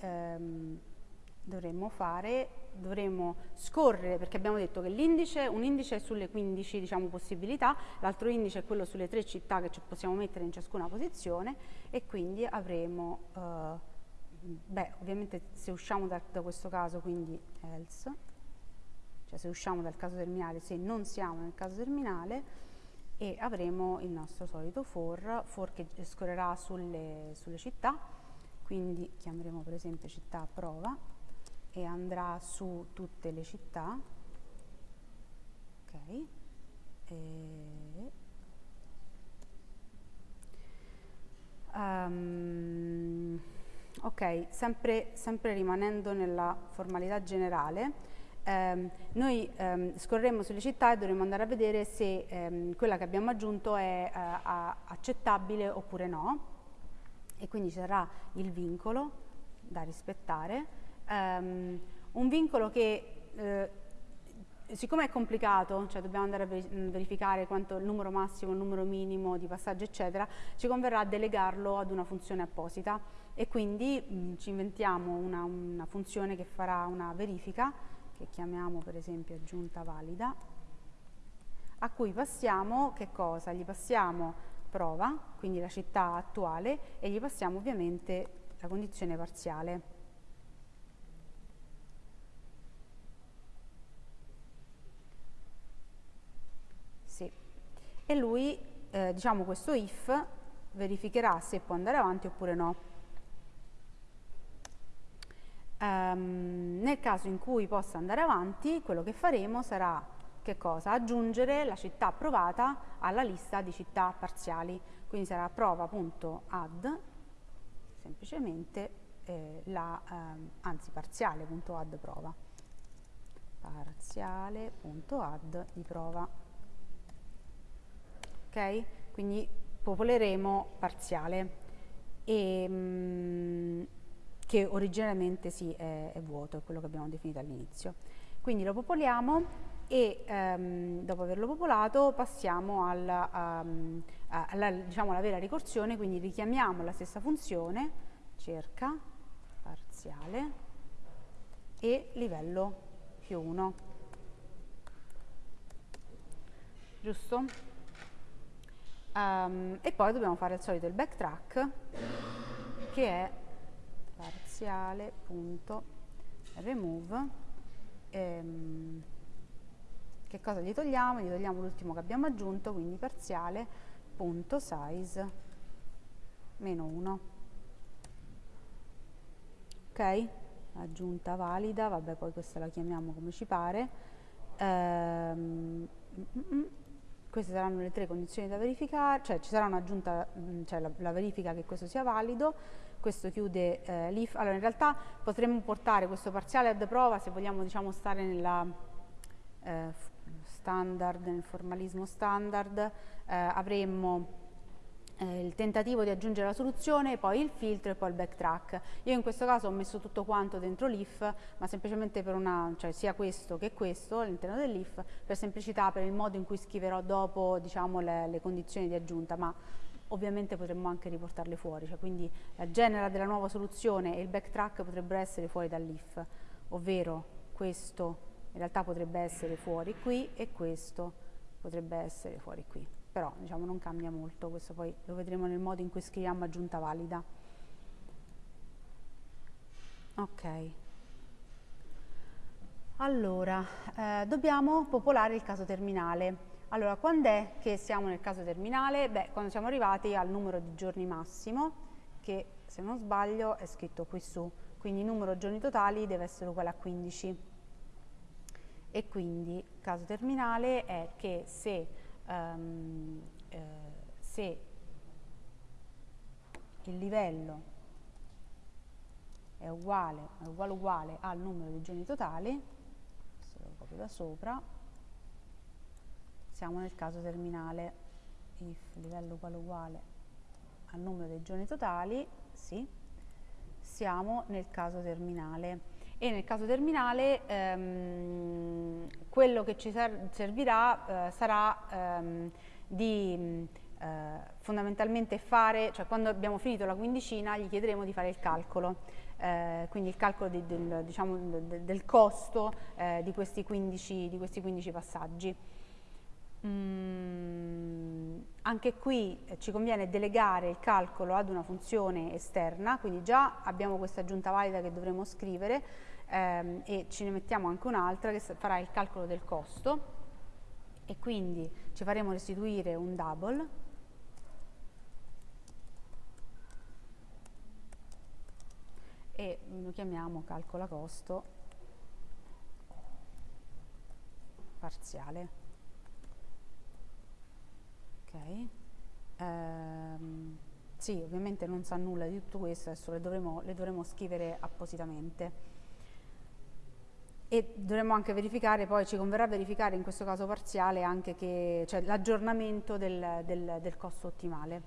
dovremmo fare, dovremmo scorrere, perché abbiamo detto che l'indice, un indice è sulle 15 diciamo, possibilità, l'altro indice è quello sulle tre città che possiamo mettere in ciascuna posizione e quindi avremo, eh, beh ovviamente se usciamo da, da questo caso quindi else, cioè se usciamo dal caso terminale, se non siamo nel caso terminale, e avremo il nostro solito for, for che scorrerà sulle, sulle città, quindi chiameremo per esempio città prova, e andrà su tutte le città. Ok. E um, ok sempre, sempre, rimanendo nella formalità generale Um, noi um, scorreremo sulle città e dovremo andare a vedere se um, quella che abbiamo aggiunto è uh, accettabile oppure no. E quindi ci sarà il vincolo da rispettare um, un vincolo che eh, siccome è complicato, cioè dobbiamo andare a verificare quanto il numero massimo, il numero minimo di passaggi eccetera, ci converrà delegarlo ad una funzione apposita e quindi mh, ci inventiamo una, una, funzione che farà una verifica che chiamiamo per esempio aggiunta valida a cui passiamo che cosa? Gli passiamo prova, quindi la città attuale e gli passiamo ovviamente la condizione parziale. E lui, eh, diciamo questo if, verificherà se può andare avanti oppure no. Um, nel caso in cui possa andare avanti, quello che faremo sarà che cosa? Aggiungere la città provata alla lista di città parziali. Quindi sarà prova.add, semplicemente eh, la, eh, anzi parziale.add prova. Parziale.add di prova ok? Quindi popoleremo parziale, e, mm, che originariamente sì è, è, vuoto, è quello che abbiamo definito all'inizio. Quindi lo popoliamo e um, dopo averlo popolato passiamo alla, um, alla, diciamo, alla vera ricorsione, quindi richiamiamo la stessa funzione, cerca, parziale e livello più 1. Giusto? Um, e poi dobbiamo fare il solito il backtrack che è parziale.remove ehm, che cosa gli togliamo? Gli togliamo l'ultimo che abbiamo aggiunto, quindi parziale.size meno 1. Ok? Aggiunta valida, vabbè poi questa la chiamiamo come ci pare. Ehm, mm, mm, mm queste saranno le tre condizioni da verificare, cioè ci sarà un'aggiunta, mm, cioè la, la, verifica che questo sia valido, questo chiude eh, l'if, allora in realtà potremmo portare questo parziale ad prova se vogliamo diciamo stare nella eh, standard, nel formalismo standard, eh, avremmo il tentativo di aggiungere la soluzione, poi il filtro e poi il backtrack. Io in questo caso ho messo tutto quanto dentro l'if, ma semplicemente per una, cioè sia questo che questo all'interno dell'if, per semplicità, per il modo in cui scriverò dopo diciamo, le, le condizioni di aggiunta, ma ovviamente potremmo anche riportarle fuori, cioè quindi la genera della nuova soluzione e il backtrack potrebbero essere fuori dall'if, ovvero questo in realtà potrebbe essere fuori qui e questo potrebbe essere fuori qui però diciamo non cambia molto, questo poi lo vedremo nel modo in cui scriviamo aggiunta valida. Ok. Allora, eh, dobbiamo popolare il caso terminale. Allora, quando è che siamo nel caso terminale? Beh, quando siamo arrivati al numero di giorni massimo, che se non sbaglio è scritto qui su, quindi il numero giorni totali deve essere uguale a 15. E quindi il caso terminale è che se um, eh, se il livello è uguale, è uguale uguale al numero di giorni totali, questo lo copio da sopra, siamo nel caso terminale. If livello uguale uguale al numero dei giorni totali, sì, siamo nel caso terminale e nel caso terminale ehm, quello che ci ser servirà eh, sarà ehm, di eh, fondamentalmente fare, cioè quando abbiamo finito la quindicina gli chiederemo di fare il calcolo, eh, quindi il calcolo di, del, diciamo, del, del, costo eh, di questi, 15, di, questi 15, passaggi. Mm, anche qui eh, ci conviene delegare il calcolo ad una funzione esterna, quindi già abbiamo questa aggiunta valida che dovremo scrivere, ehm, e ce ne mettiamo anche un'altra che farà il calcolo del costo. E quindi ci faremo restituire un double. E lo chiamiamo calcola costo parziale. Ok. Ehm, sì ovviamente non sa nulla di tutto questo adesso le dovremo, le dovremo scrivere appositamente e dovremmo anche verificare, poi ci converrà verificare in questo caso parziale anche cioè l'aggiornamento del, del, del, costo ottimale.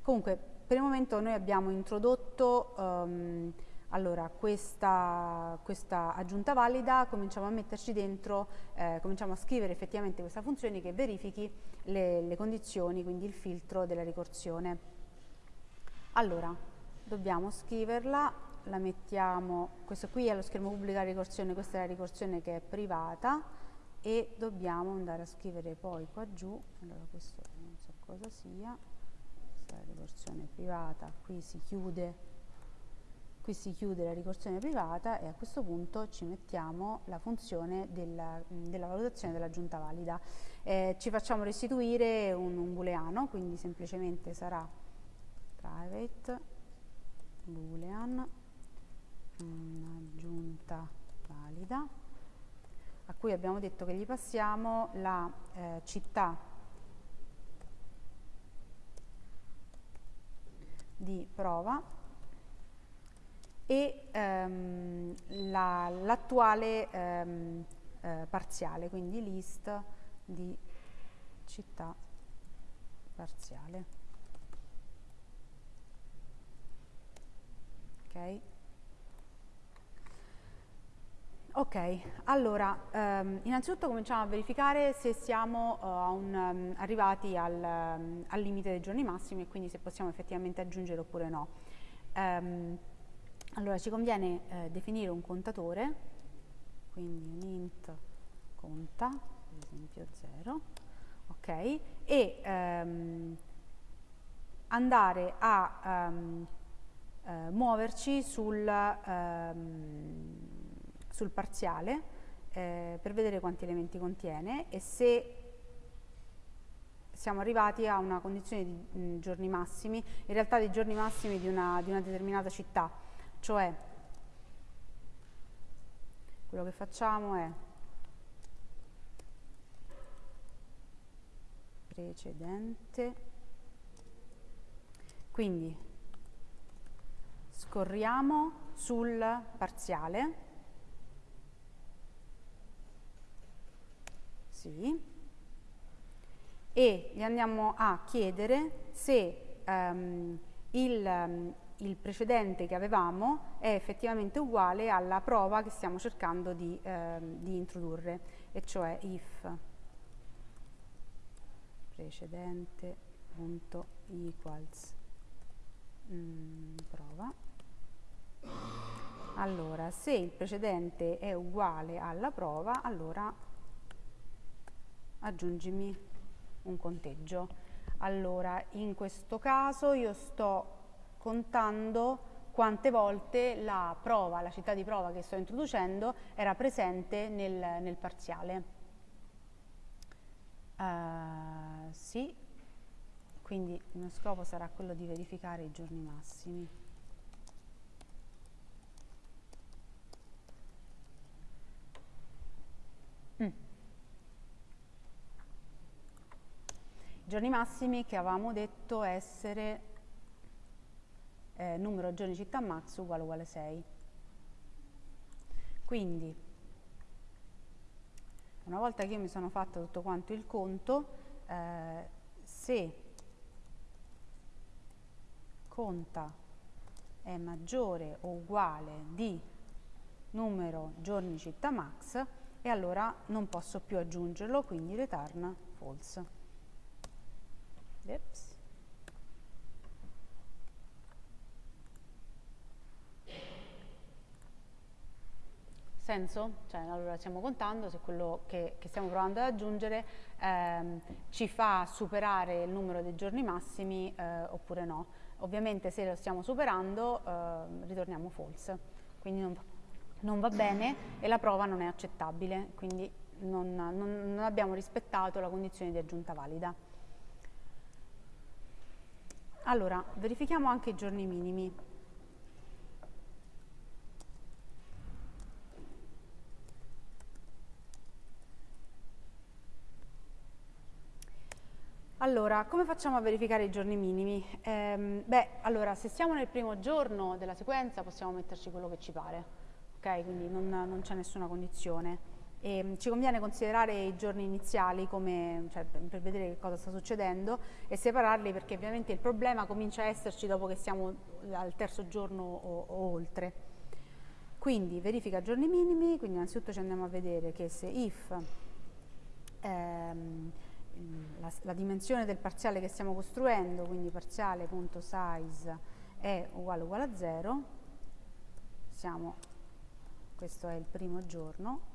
Comunque per il momento noi abbiamo introdotto um, allora, questa, questa, aggiunta valida, cominciamo a metterci dentro, eh, cominciamo a scrivere effettivamente questa funzione che verifichi le, le condizioni, quindi il filtro della ricorsione. Allora, dobbiamo scriverla la mettiamo, questo qui è lo schermo pubblica ricorsione, questa è la ricorsione che è privata e dobbiamo andare a scrivere poi qua giù, allora questo non so cosa sia, questa è la ricorsione privata, qui si chiude qui si chiude la ricorsione privata e a questo punto ci mettiamo la funzione della, della valutazione dell'aggiunta valida. Eh, ci facciamo restituire un, un booleano, quindi semplicemente sarà private boolean un'aggiunta valida a cui abbiamo detto che gli passiamo la eh, città di prova e ehm, l'attuale la, ehm, eh, parziale, quindi list di città parziale. Ok? Ok, allora um, innanzitutto cominciamo a verificare se siamo uh, un, um, arrivati al, um, al, limite dei giorni massimi e quindi se possiamo effettivamente aggiungere oppure no. allora ci conviene uh, definire un contatore, quindi un int conta, ad esempio 0, ok, e andare a uh, muoverci sul sul parziale eh, per vedere quanti elementi contiene e se siamo arrivati a una condizione di mh, mm, giorni massimi, in realtà di giorni massimi di una, di una determinata città, cioè quello che facciamo è precedente, quindi scorriamo sul parziale sì, e gli andiamo a chiedere se um, il, um, il, precedente che avevamo è effettivamente uguale alla prova che stiamo cercando di, um, di introdurre, e cioè if. Precedente.equals mm, prova. Allora, se il precedente è uguale alla prova, allora aggiungimi un conteggio. Allora, in questo caso io sto contando quante volte la prova, la città di prova che sto introducendo era presente nel, nel parziale. Uh, sì, quindi il mio scopo sarà quello di verificare i giorni massimi. Giorni massimi che avevamo detto essere eh, numero giorni città max uguale uguale 6. Quindi, una volta che io mi sono fatta tutto quanto il conto, eh, se conta è maggiore o uguale di numero giorni città max e allora non posso più aggiungerlo, quindi return false. Oops. Senso? Cioè, allora stiamo contando se quello che, che stiamo provando ad aggiungere ehm, ci fa superare il numero dei giorni massimi eh, oppure no. Ovviamente se lo stiamo superando eh, ritorniamo false, quindi non, non, va bene e la prova non è accettabile, quindi non, non, non abbiamo rispettato la condizione di aggiunta valida. Allora, verifichiamo anche i giorni minimi. Allora, come facciamo a verificare i giorni minimi? Ehm, beh, allora, se siamo nel primo giorno della sequenza possiamo metterci quello che ci pare, ok? Quindi non, non c'è nessuna condizione. E, ehm, ci conviene considerare i giorni iniziali come, cioè, per vedere che cosa sta succedendo e separarli perché ovviamente il problema comincia a esserci dopo che siamo al terzo giorno o, o oltre. Quindi verifica giorni minimi, quindi innanzitutto ci andiamo a vedere che se if ehm, la, la, dimensione del parziale che stiamo costruendo, quindi parziale.size è uguale uguale a 0, siamo, questo è il primo giorno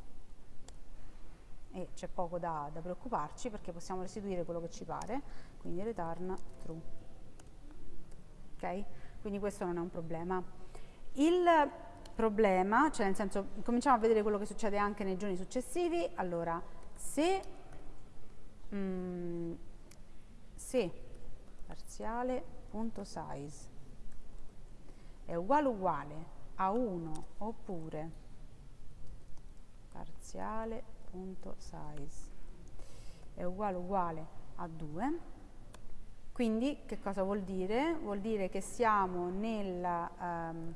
e c'è poco da, da, preoccuparci perché possiamo restituire quello che ci pare, quindi return true. Ok? Quindi questo non è un problema. Il problema, cioè nel senso, cominciamo a vedere quello che succede anche nei giorni successivi, allora, se mm, se parziale.size è uguale uguale a 1 oppure parziale.size è uguale uguale a 2 quindi che cosa vuol dire? Vuol dire che siamo nel um,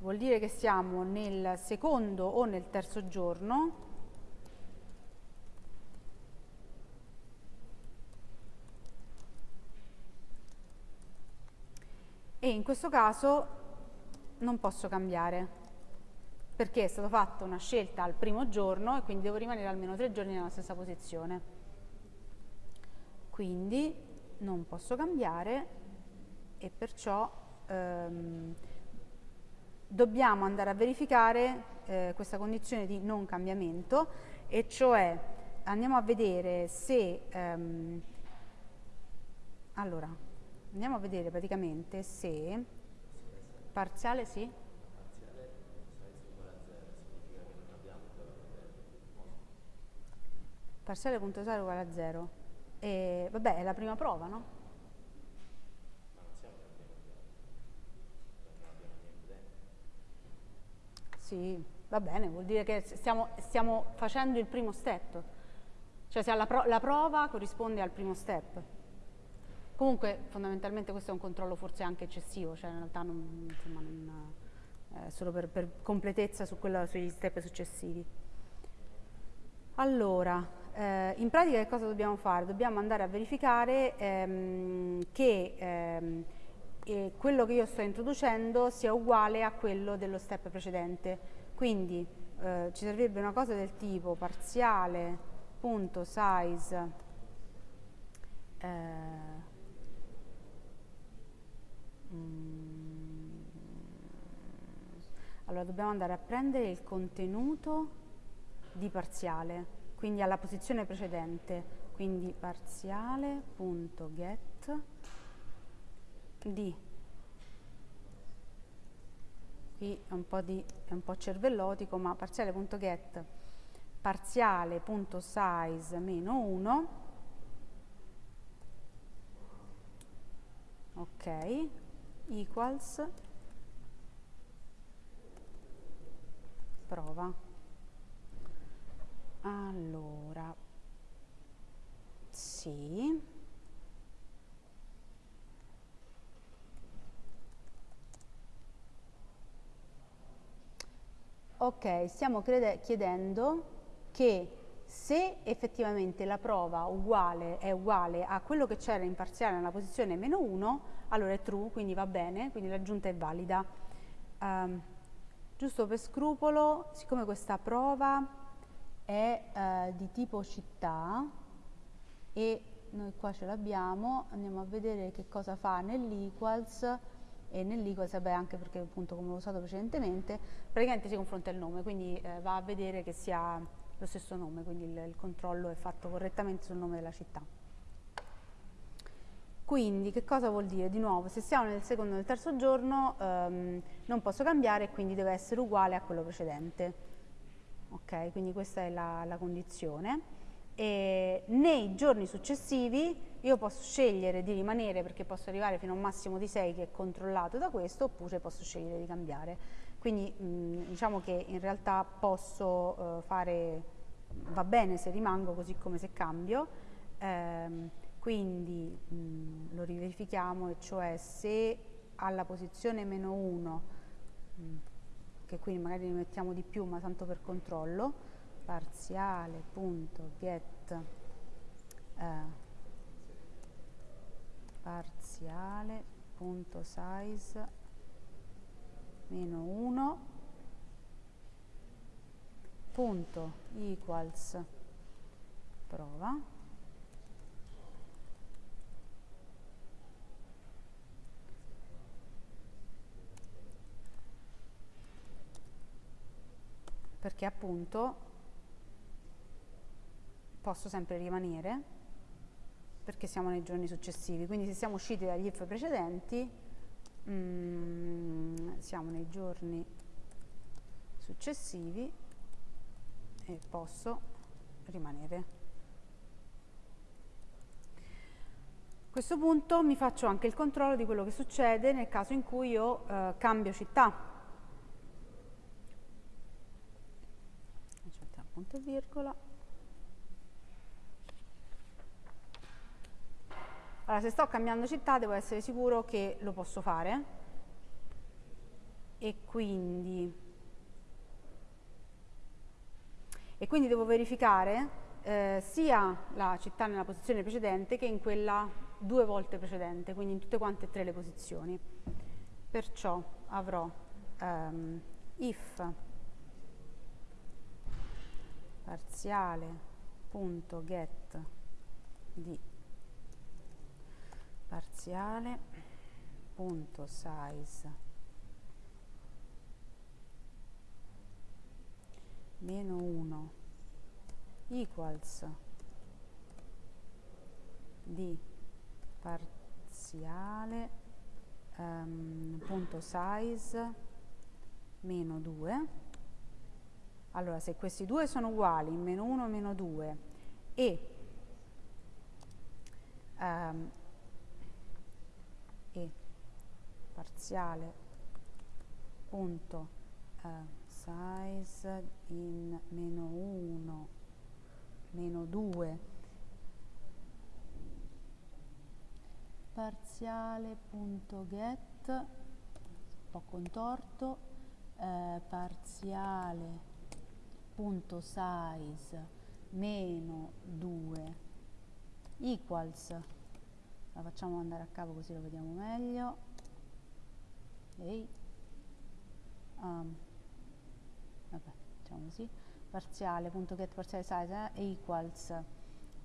vuol dire che siamo nel secondo o nel terzo giorno e in questo caso non posso cambiare perché è stata fatta una scelta al primo giorno e quindi devo rimanere almeno tre giorni nella stessa posizione. Quindi non posso cambiare e perciò ehm, dobbiamo andare a verificare eh, questa condizione di non cambiamento e cioè andiamo a vedere se ehm, allora andiamo a vedere praticamente se parziale sì parziale punto 0 uguale a 0 e vabbè è la prima prova no? Sì, va bene, vuol dire che stiamo, stiamo facendo il primo step. Cioè se la, pro la prova corrisponde al primo step. Comunque fondamentalmente questo è un controllo forse anche eccessivo, cioè in realtà non, insomma, non, eh, solo per, per, completezza su quello, sugli step successivi. Allora, eh, in pratica che cosa dobbiamo fare? Dobbiamo andare a verificare ehm, che ehm, eh, quello che io sto introducendo sia uguale a quello dello step precedente. Quindi eh, ci servirebbe una cosa del tipo parziale.size eh, mm, allora dobbiamo andare a prendere il contenuto di parziale quindi alla posizione precedente quindi parziale.get di qui è un po', di, è un po cervellotico ma parziale.get parziale.size meno 1 ok equals prova allora, sì. Ok, stiamo chiedendo che se effettivamente la prova uguale, è uguale a quello che c'era in parziale nella posizione meno 1, allora è true, quindi va bene, quindi l'aggiunta è valida. Um, giusto per scrupolo, siccome questa prova è eh, di tipo città e noi qua ce l'abbiamo, andiamo a vedere che cosa fa nell'equals e nell'equals, vabbè anche perché appunto come l'ho usato precedentemente, praticamente si confronta il nome, quindi eh, va a vedere che sia lo stesso nome, quindi il, il controllo è fatto correttamente sul nome della città. Quindi che cosa vuol dire? Di nuovo, se siamo nel secondo o nel terzo giorno ehm, non posso cambiare e quindi deve essere uguale a quello precedente ok? Quindi questa è la, la condizione. E nei giorni successivi io posso scegliere di rimanere perché posso arrivare fino a un massimo di 6 che è controllato da questo oppure posso scegliere di cambiare. Quindi mh, diciamo che in realtà posso uh, fare, va bene se rimango così come se cambio, ehm, quindi mh, lo riverifichiamo e cioè se alla posizione meno 1 che qui magari ne mettiamo di più ma tanto per controllo parziale.get eh, parziale.size meno 1 punto equals prova perché appunto posso sempre rimanere perché siamo nei giorni successivi. Quindi se siamo usciti dagli if precedenti mm, siamo nei giorni successivi e posso rimanere. A questo punto mi faccio anche il controllo di quello che succede nel caso in cui io eh, cambio città punto e virgola. Allora, se sto cambiando città devo essere sicuro che lo posso fare e quindi, e quindi devo verificare eh, sia la città nella posizione precedente che in quella due volte precedente, quindi in tutte quante e tre le posizioni. Perciò avrò um, if parziale.get di parziale.size meno 1 equals di parziale um, punto size meno 2 allora, se questi due sono uguali, meno 1 e meno 2, e, um, e parziale punto uh, size in meno 1 meno 2 parziale punto get un po' contorto eh, parziale punto size meno equals, la facciamo andare a capo così lo vediamo meglio, okay. um, vabbè, diciamo così, parziale, punto get parziale size eh, equals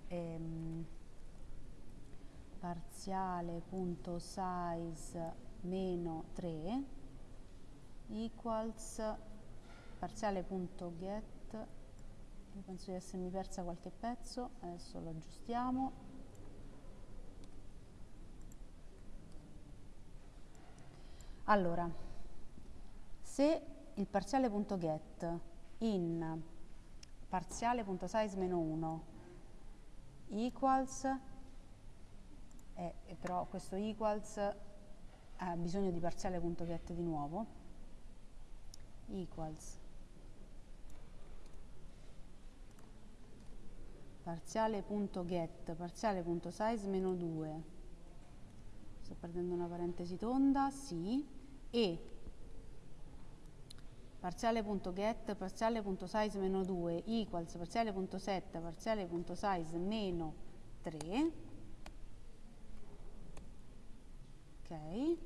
ehm, parziale punto size meno 3 equals parziale punto get penso di essermi persa qualche pezzo adesso lo aggiustiamo. Allora se il parziale.get in parziale.size meno 1 equals eh, però questo equals ha bisogno di parziale.get di nuovo equals parziale.get parziale.size meno 2 sto perdendo una parentesi tonda sì. E parziale.get parziale.size meno 2 equals parziale.set parziale.size meno 3 ok.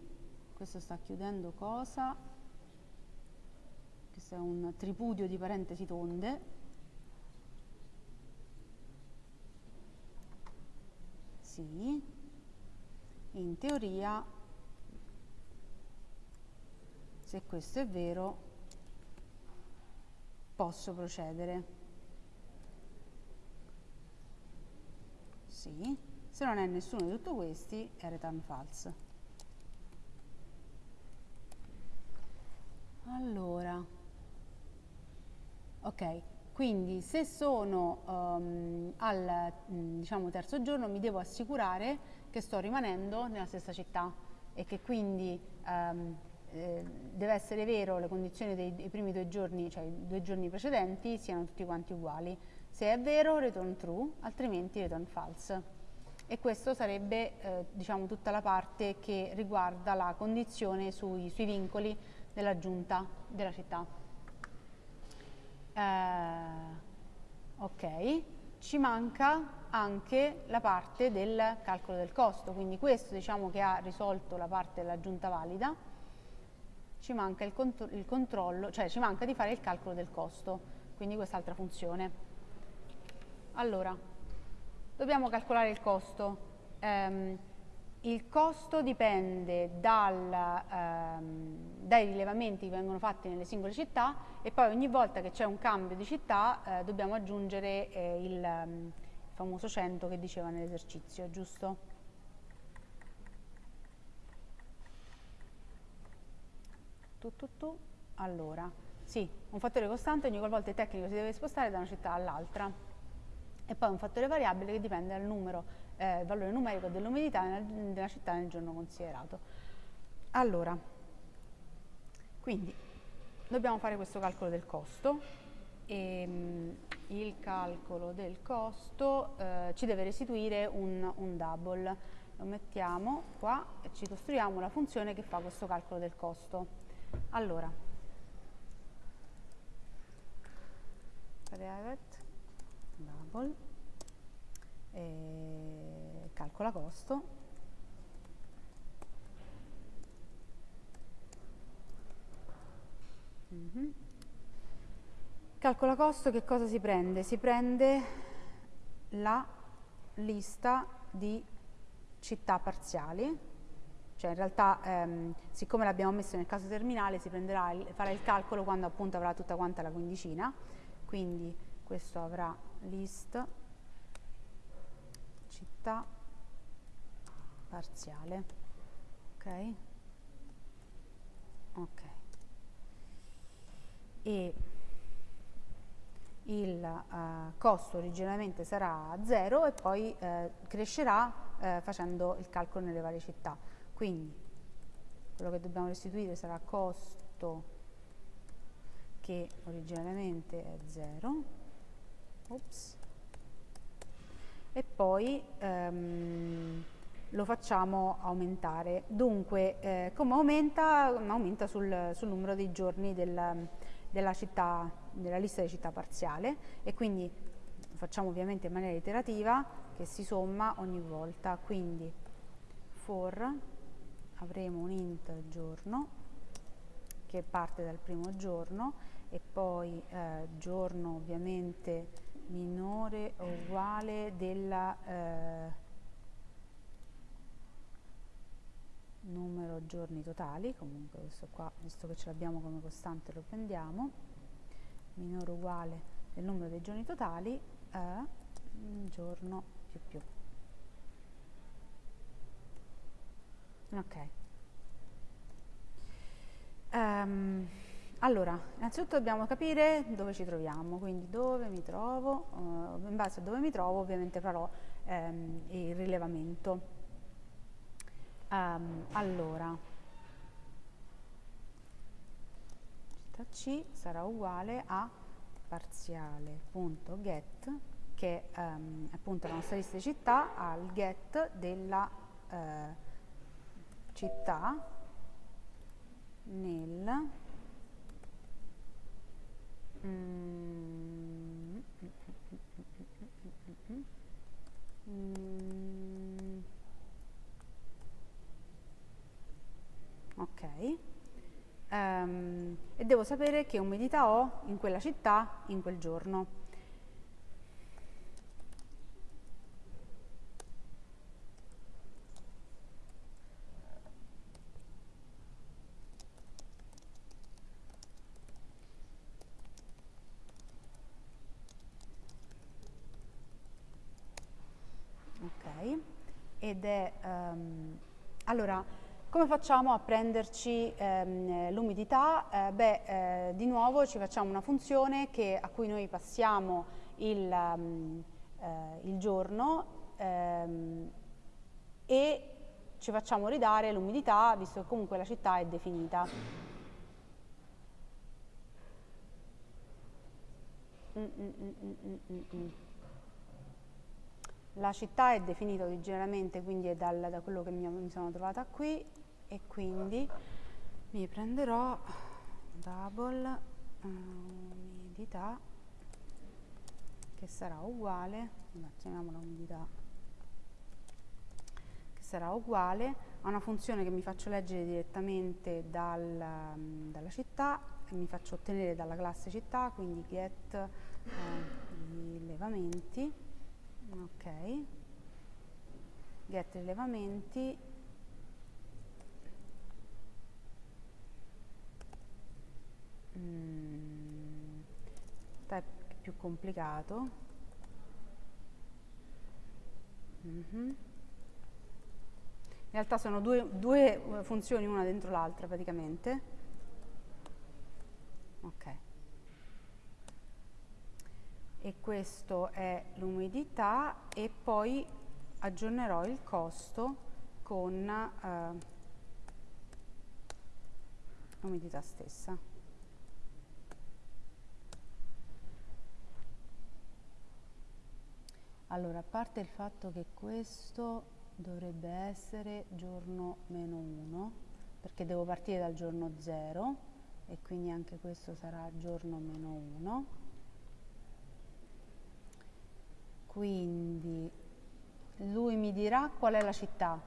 Questo sta chiudendo cosa? Questo è un tripudio di parentesi tonde sì in teoria se questo è vero posso procedere. Sì, se non è nessuno di tutti questi è return false. Allora, ok, quindi se sono um, al diciamo, terzo giorno mi devo assicurare che sto rimanendo nella stessa città e che quindi um, deve essere vero le condizioni dei, dei, primi due giorni, cioè i due giorni precedenti, siano tutti quanti uguali. Se è vero, return true, altrimenti return false. E questo sarebbe eh, diciamo, tutta la parte che riguarda la condizione sui, sui vincoli della giunta della città. Eh, ok, ci manca anche la parte del calcolo del costo, quindi questo diciamo che ha risolto la parte della giunta valida ci manca il, cont il controllo, cioè ci manca di fare il calcolo del costo, quindi quest'altra funzione. Allora, dobbiamo calcolare il costo. Um, il costo dipende dal, um, dai rilevamenti che vengono fatti nelle singole città e poi ogni volta che c'è un cambio di città eh, dobbiamo aggiungere eh, il, um, il famoso 100 che diceva nell'esercizio, giusto? tu, tu, tu. Allora, sì, un fattore costante ogni qualvolta il tecnico si deve spostare da una città all'altra. E poi un fattore variabile che dipende dal numero, eh, valore numerico dell'umidità della città nel giorno considerato. Allora, quindi dobbiamo fare questo calcolo del costo e mh, il calcolo del costo eh, ci deve restituire un, un double. Lo mettiamo qua e ci costruiamo la funzione che fa questo calcolo del costo. Allora, private double e calcola costo mm -hmm. calcola costo che cosa si prende? si prende la lista di città parziali cioè in realtà ehm, siccome l'abbiamo messo nel caso terminale si prenderà il, farà il calcolo quando appunto avrà tutta quanta la quindicina, quindi questo avrà list città parziale, ok? Ok. E il uh, costo originariamente sarà 0 e poi uh, crescerà uh, facendo il calcolo nelle varie città. Quindi quello che dobbiamo restituire sarà costo che originariamente è 0 Ops. e poi ehm, lo facciamo aumentare. Dunque, eh, come aumenta? Aumenta sul, sul numero dei giorni del, della, città, della lista di città parziale e quindi facciamo ovviamente in maniera iterativa, che si somma ogni volta, quindi for avremo un int giorno che parte dal primo giorno e poi eh, giorno ovviamente minore o uguale della eh, numero giorni totali, comunque questo qua, visto che ce l'abbiamo come costante lo prendiamo, minore o uguale del numero dei giorni totali è un giorno più più. Ok. Um, allora, innanzitutto dobbiamo capire dove ci troviamo, quindi dove mi trovo, uh, in base a dove mi trovo ovviamente farò um, il rilevamento. Um, allora, C sarà uguale a parziale.get che um, appunto la nostra lista di città al get della uh, città nel mm, mm, ok. Um, e devo sapere che umidità ho in quella città in quel giorno. Ed è um, allora come facciamo a prenderci ehm, l'umidità? Eh, beh, eh, di nuovo ci facciamo una funzione che, a cui noi passiamo il, um, eh, il giorno ehm, e ci facciamo ridare l'umidità visto che comunque la città è definita. Mm, mm, mm, la città è definita originariamente, quindi è dal, da quello che mi, sono trovata qui e quindi mi prenderò double uh, umidità che sarà uguale, chiamiamola umidità, che sarà uguale a una funzione che mi faccio leggere direttamente dal, um, dalla città e mi faccio ottenere dalla classe città, quindi get uh, rilevamenti ok. Get rilevamenti. Mm, è più complicato. Mm -hmm. in realtà sono due, due funzioni una dentro l'altra praticamente. Ok e questo è l'umidità e poi aggiornerò il costo con eh, l'umidità stessa. Allora, a parte il fatto che questo dovrebbe essere giorno meno 1, perché devo partire dal giorno 0 e quindi anche questo sarà giorno meno 1 quindi lui mi dirà qual è la città,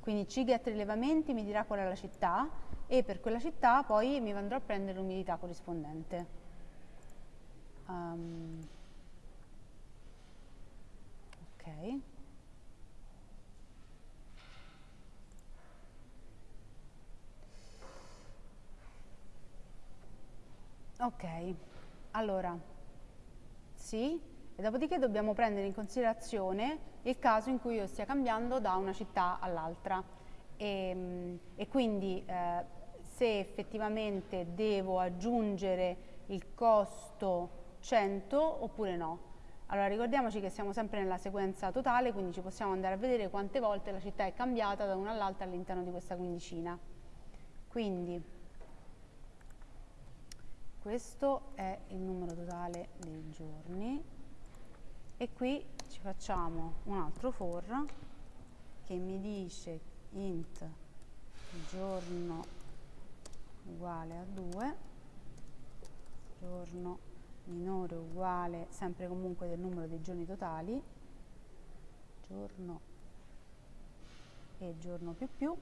quindi CGET rilevamenti mi dirà qual è la città e per quella città poi mi andrò a prendere l'umidità corrispondente. Um, ok. Ok, allora, sì, e dopodiché dobbiamo prendere in considerazione il caso in cui io stia cambiando da una città all'altra e, e, quindi eh, se effettivamente devo aggiungere il costo 100 oppure no. Allora ricordiamoci che siamo sempre nella sequenza totale, quindi ci possiamo andare a vedere quante volte la città è cambiata da una all'altra all'interno di questa quindicina. Quindi questo è il numero totale dei giorni e qui ci facciamo un altro for che mi dice int giorno uguale a 2 giorno minore uguale sempre comunque del numero dei giorni totali, giorno e giorno più più,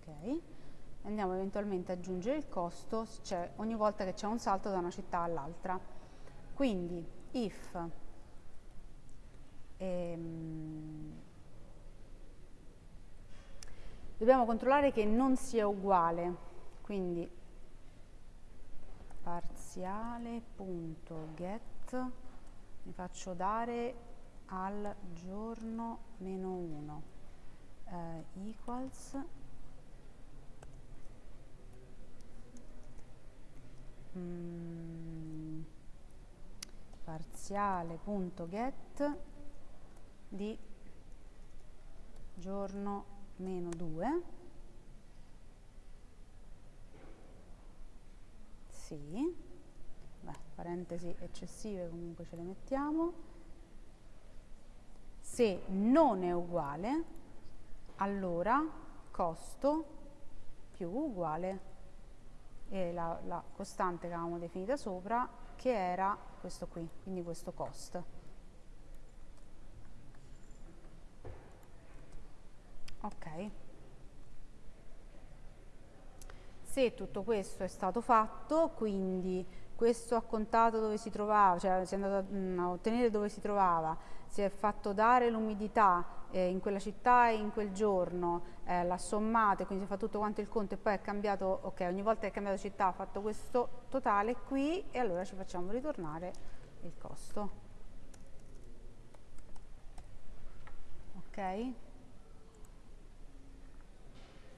ok, andiamo eventualmente ad aggiungere il costo cioè ogni volta che c'è un salto da una città all'altra. Quindi if ehm, dobbiamo controllare che non sia uguale, quindi parziale.get mi faccio dare al giorno meno 1 eh, equals mm, parziale.get di giorno meno 2 sì. Beh, parentesi eccessive comunque ce le mettiamo. Se non è uguale allora costo più uguale e la, la costante che avevamo definita sopra che era questo qui quindi questo cost. Ok. Se tutto questo è stato fatto quindi questo ha contato dove si trovava cioè si è andato a, mm, a ottenere dove si trovava si è fatto dare l'umidità eh, in quella città e in quel giorno eh, l'ha e quindi si fa tutto quanto il conto e poi è cambiato ok ogni volta che è cambiato città ha fatto questo totale qui e allora ci facciamo ritornare il costo ok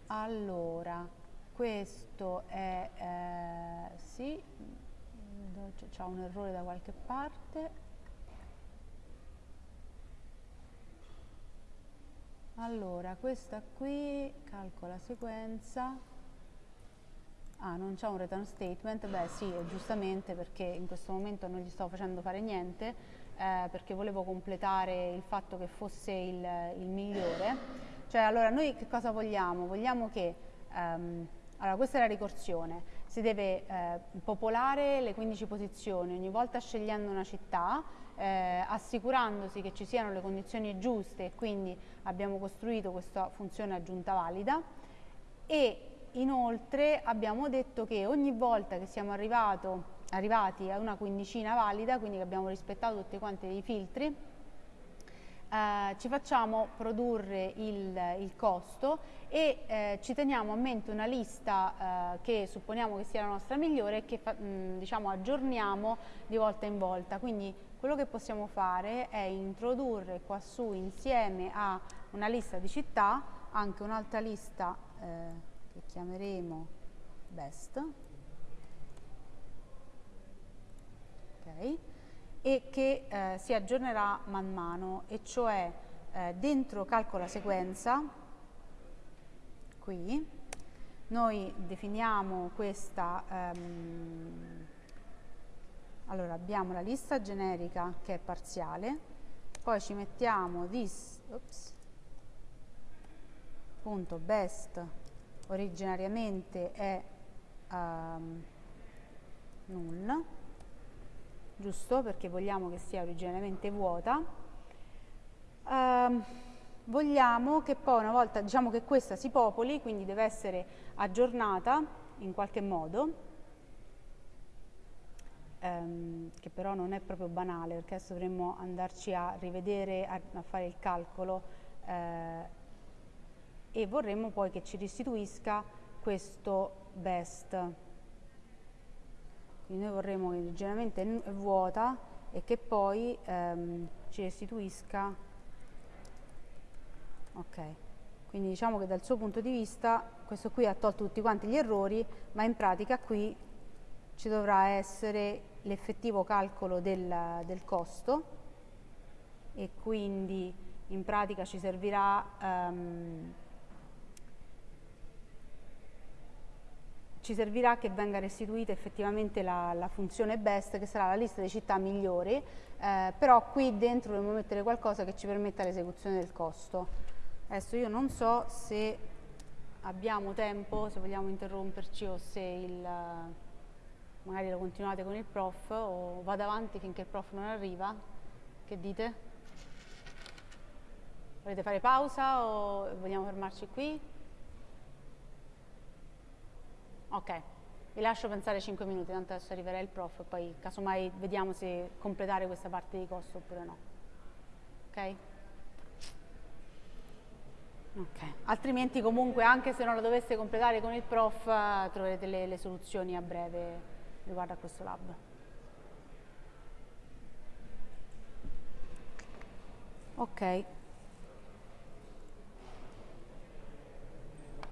allora, questo è, eh, sì, c'è un errore da qualche parte. Allora, questa qui, calcola sequenza. Ah, non c'è un return statement? Beh sì, giustamente perché in questo momento non gli sto facendo fare niente, eh, perché volevo completare il fatto che fosse il, il migliore cioè, allora, noi che cosa vogliamo? Vogliamo che, um, allora, questa è la ricorsione, si deve eh, popolare le 15 posizioni, ogni volta scegliendo una città, eh, assicurandosi che ci siano le condizioni giuste e quindi abbiamo costruito questa funzione aggiunta valida e inoltre abbiamo detto che ogni volta che siamo arrivato, arrivati a una quindicina valida, quindi che abbiamo rispettato tutti quanti dei filtri, eh, ci facciamo produrre il, il costo e eh, ci teniamo a mente una lista eh, che supponiamo che sia la nostra migliore e che fa, mh, diciamo, aggiorniamo di volta in volta. Quindi quello che possiamo fare è introdurre qua su insieme a una lista di città anche un'altra lista eh, che chiameremo best. Okay e che eh, si aggiornerà man mano e cioè eh, dentro calcola sequenza qui noi definiamo questa ehm, allora abbiamo la lista generica che è parziale poi ci mettiamo this oops, punto best originariamente è um, null giusto? Perché vogliamo che sia originariamente vuota. Uh, vogliamo che poi una volta, diciamo che questa si popoli, quindi deve essere aggiornata in qualche modo, um, che però non è proprio banale, perché adesso dovremmo andarci a rivedere, a, a fare il calcolo eh, e vorremmo poi che ci restituisca questo best. Quindi noi vorremmo che leggermente è vuota e che poi ehm, ci restituisca. Ok. Quindi diciamo che dal suo punto di vista questo qui ha tolto tutti quanti gli errori ma in pratica qui ci dovrà essere l'effettivo calcolo del, del, costo e quindi in pratica ci servirà um, ci servirà che venga restituita effettivamente la, la, funzione best che sarà la lista di città migliori, eh, però qui dentro dobbiamo mettere qualcosa che ci permetta l'esecuzione del costo. Adesso io non so se abbiamo tempo, se vogliamo interromperci o se il, magari lo continuate con il prof o vado avanti finché il prof non arriva, che dite? Volete fare pausa o vogliamo fermarci qui? Ok, vi lascio pensare 5 minuti, tanto adesso arriverà il prof e poi casomai vediamo se completare questa parte di costo oppure no. Ok? Ok, altrimenti comunque anche se non la doveste completare con il prof troverete le, le soluzioni a breve riguardo a questo lab. Ok.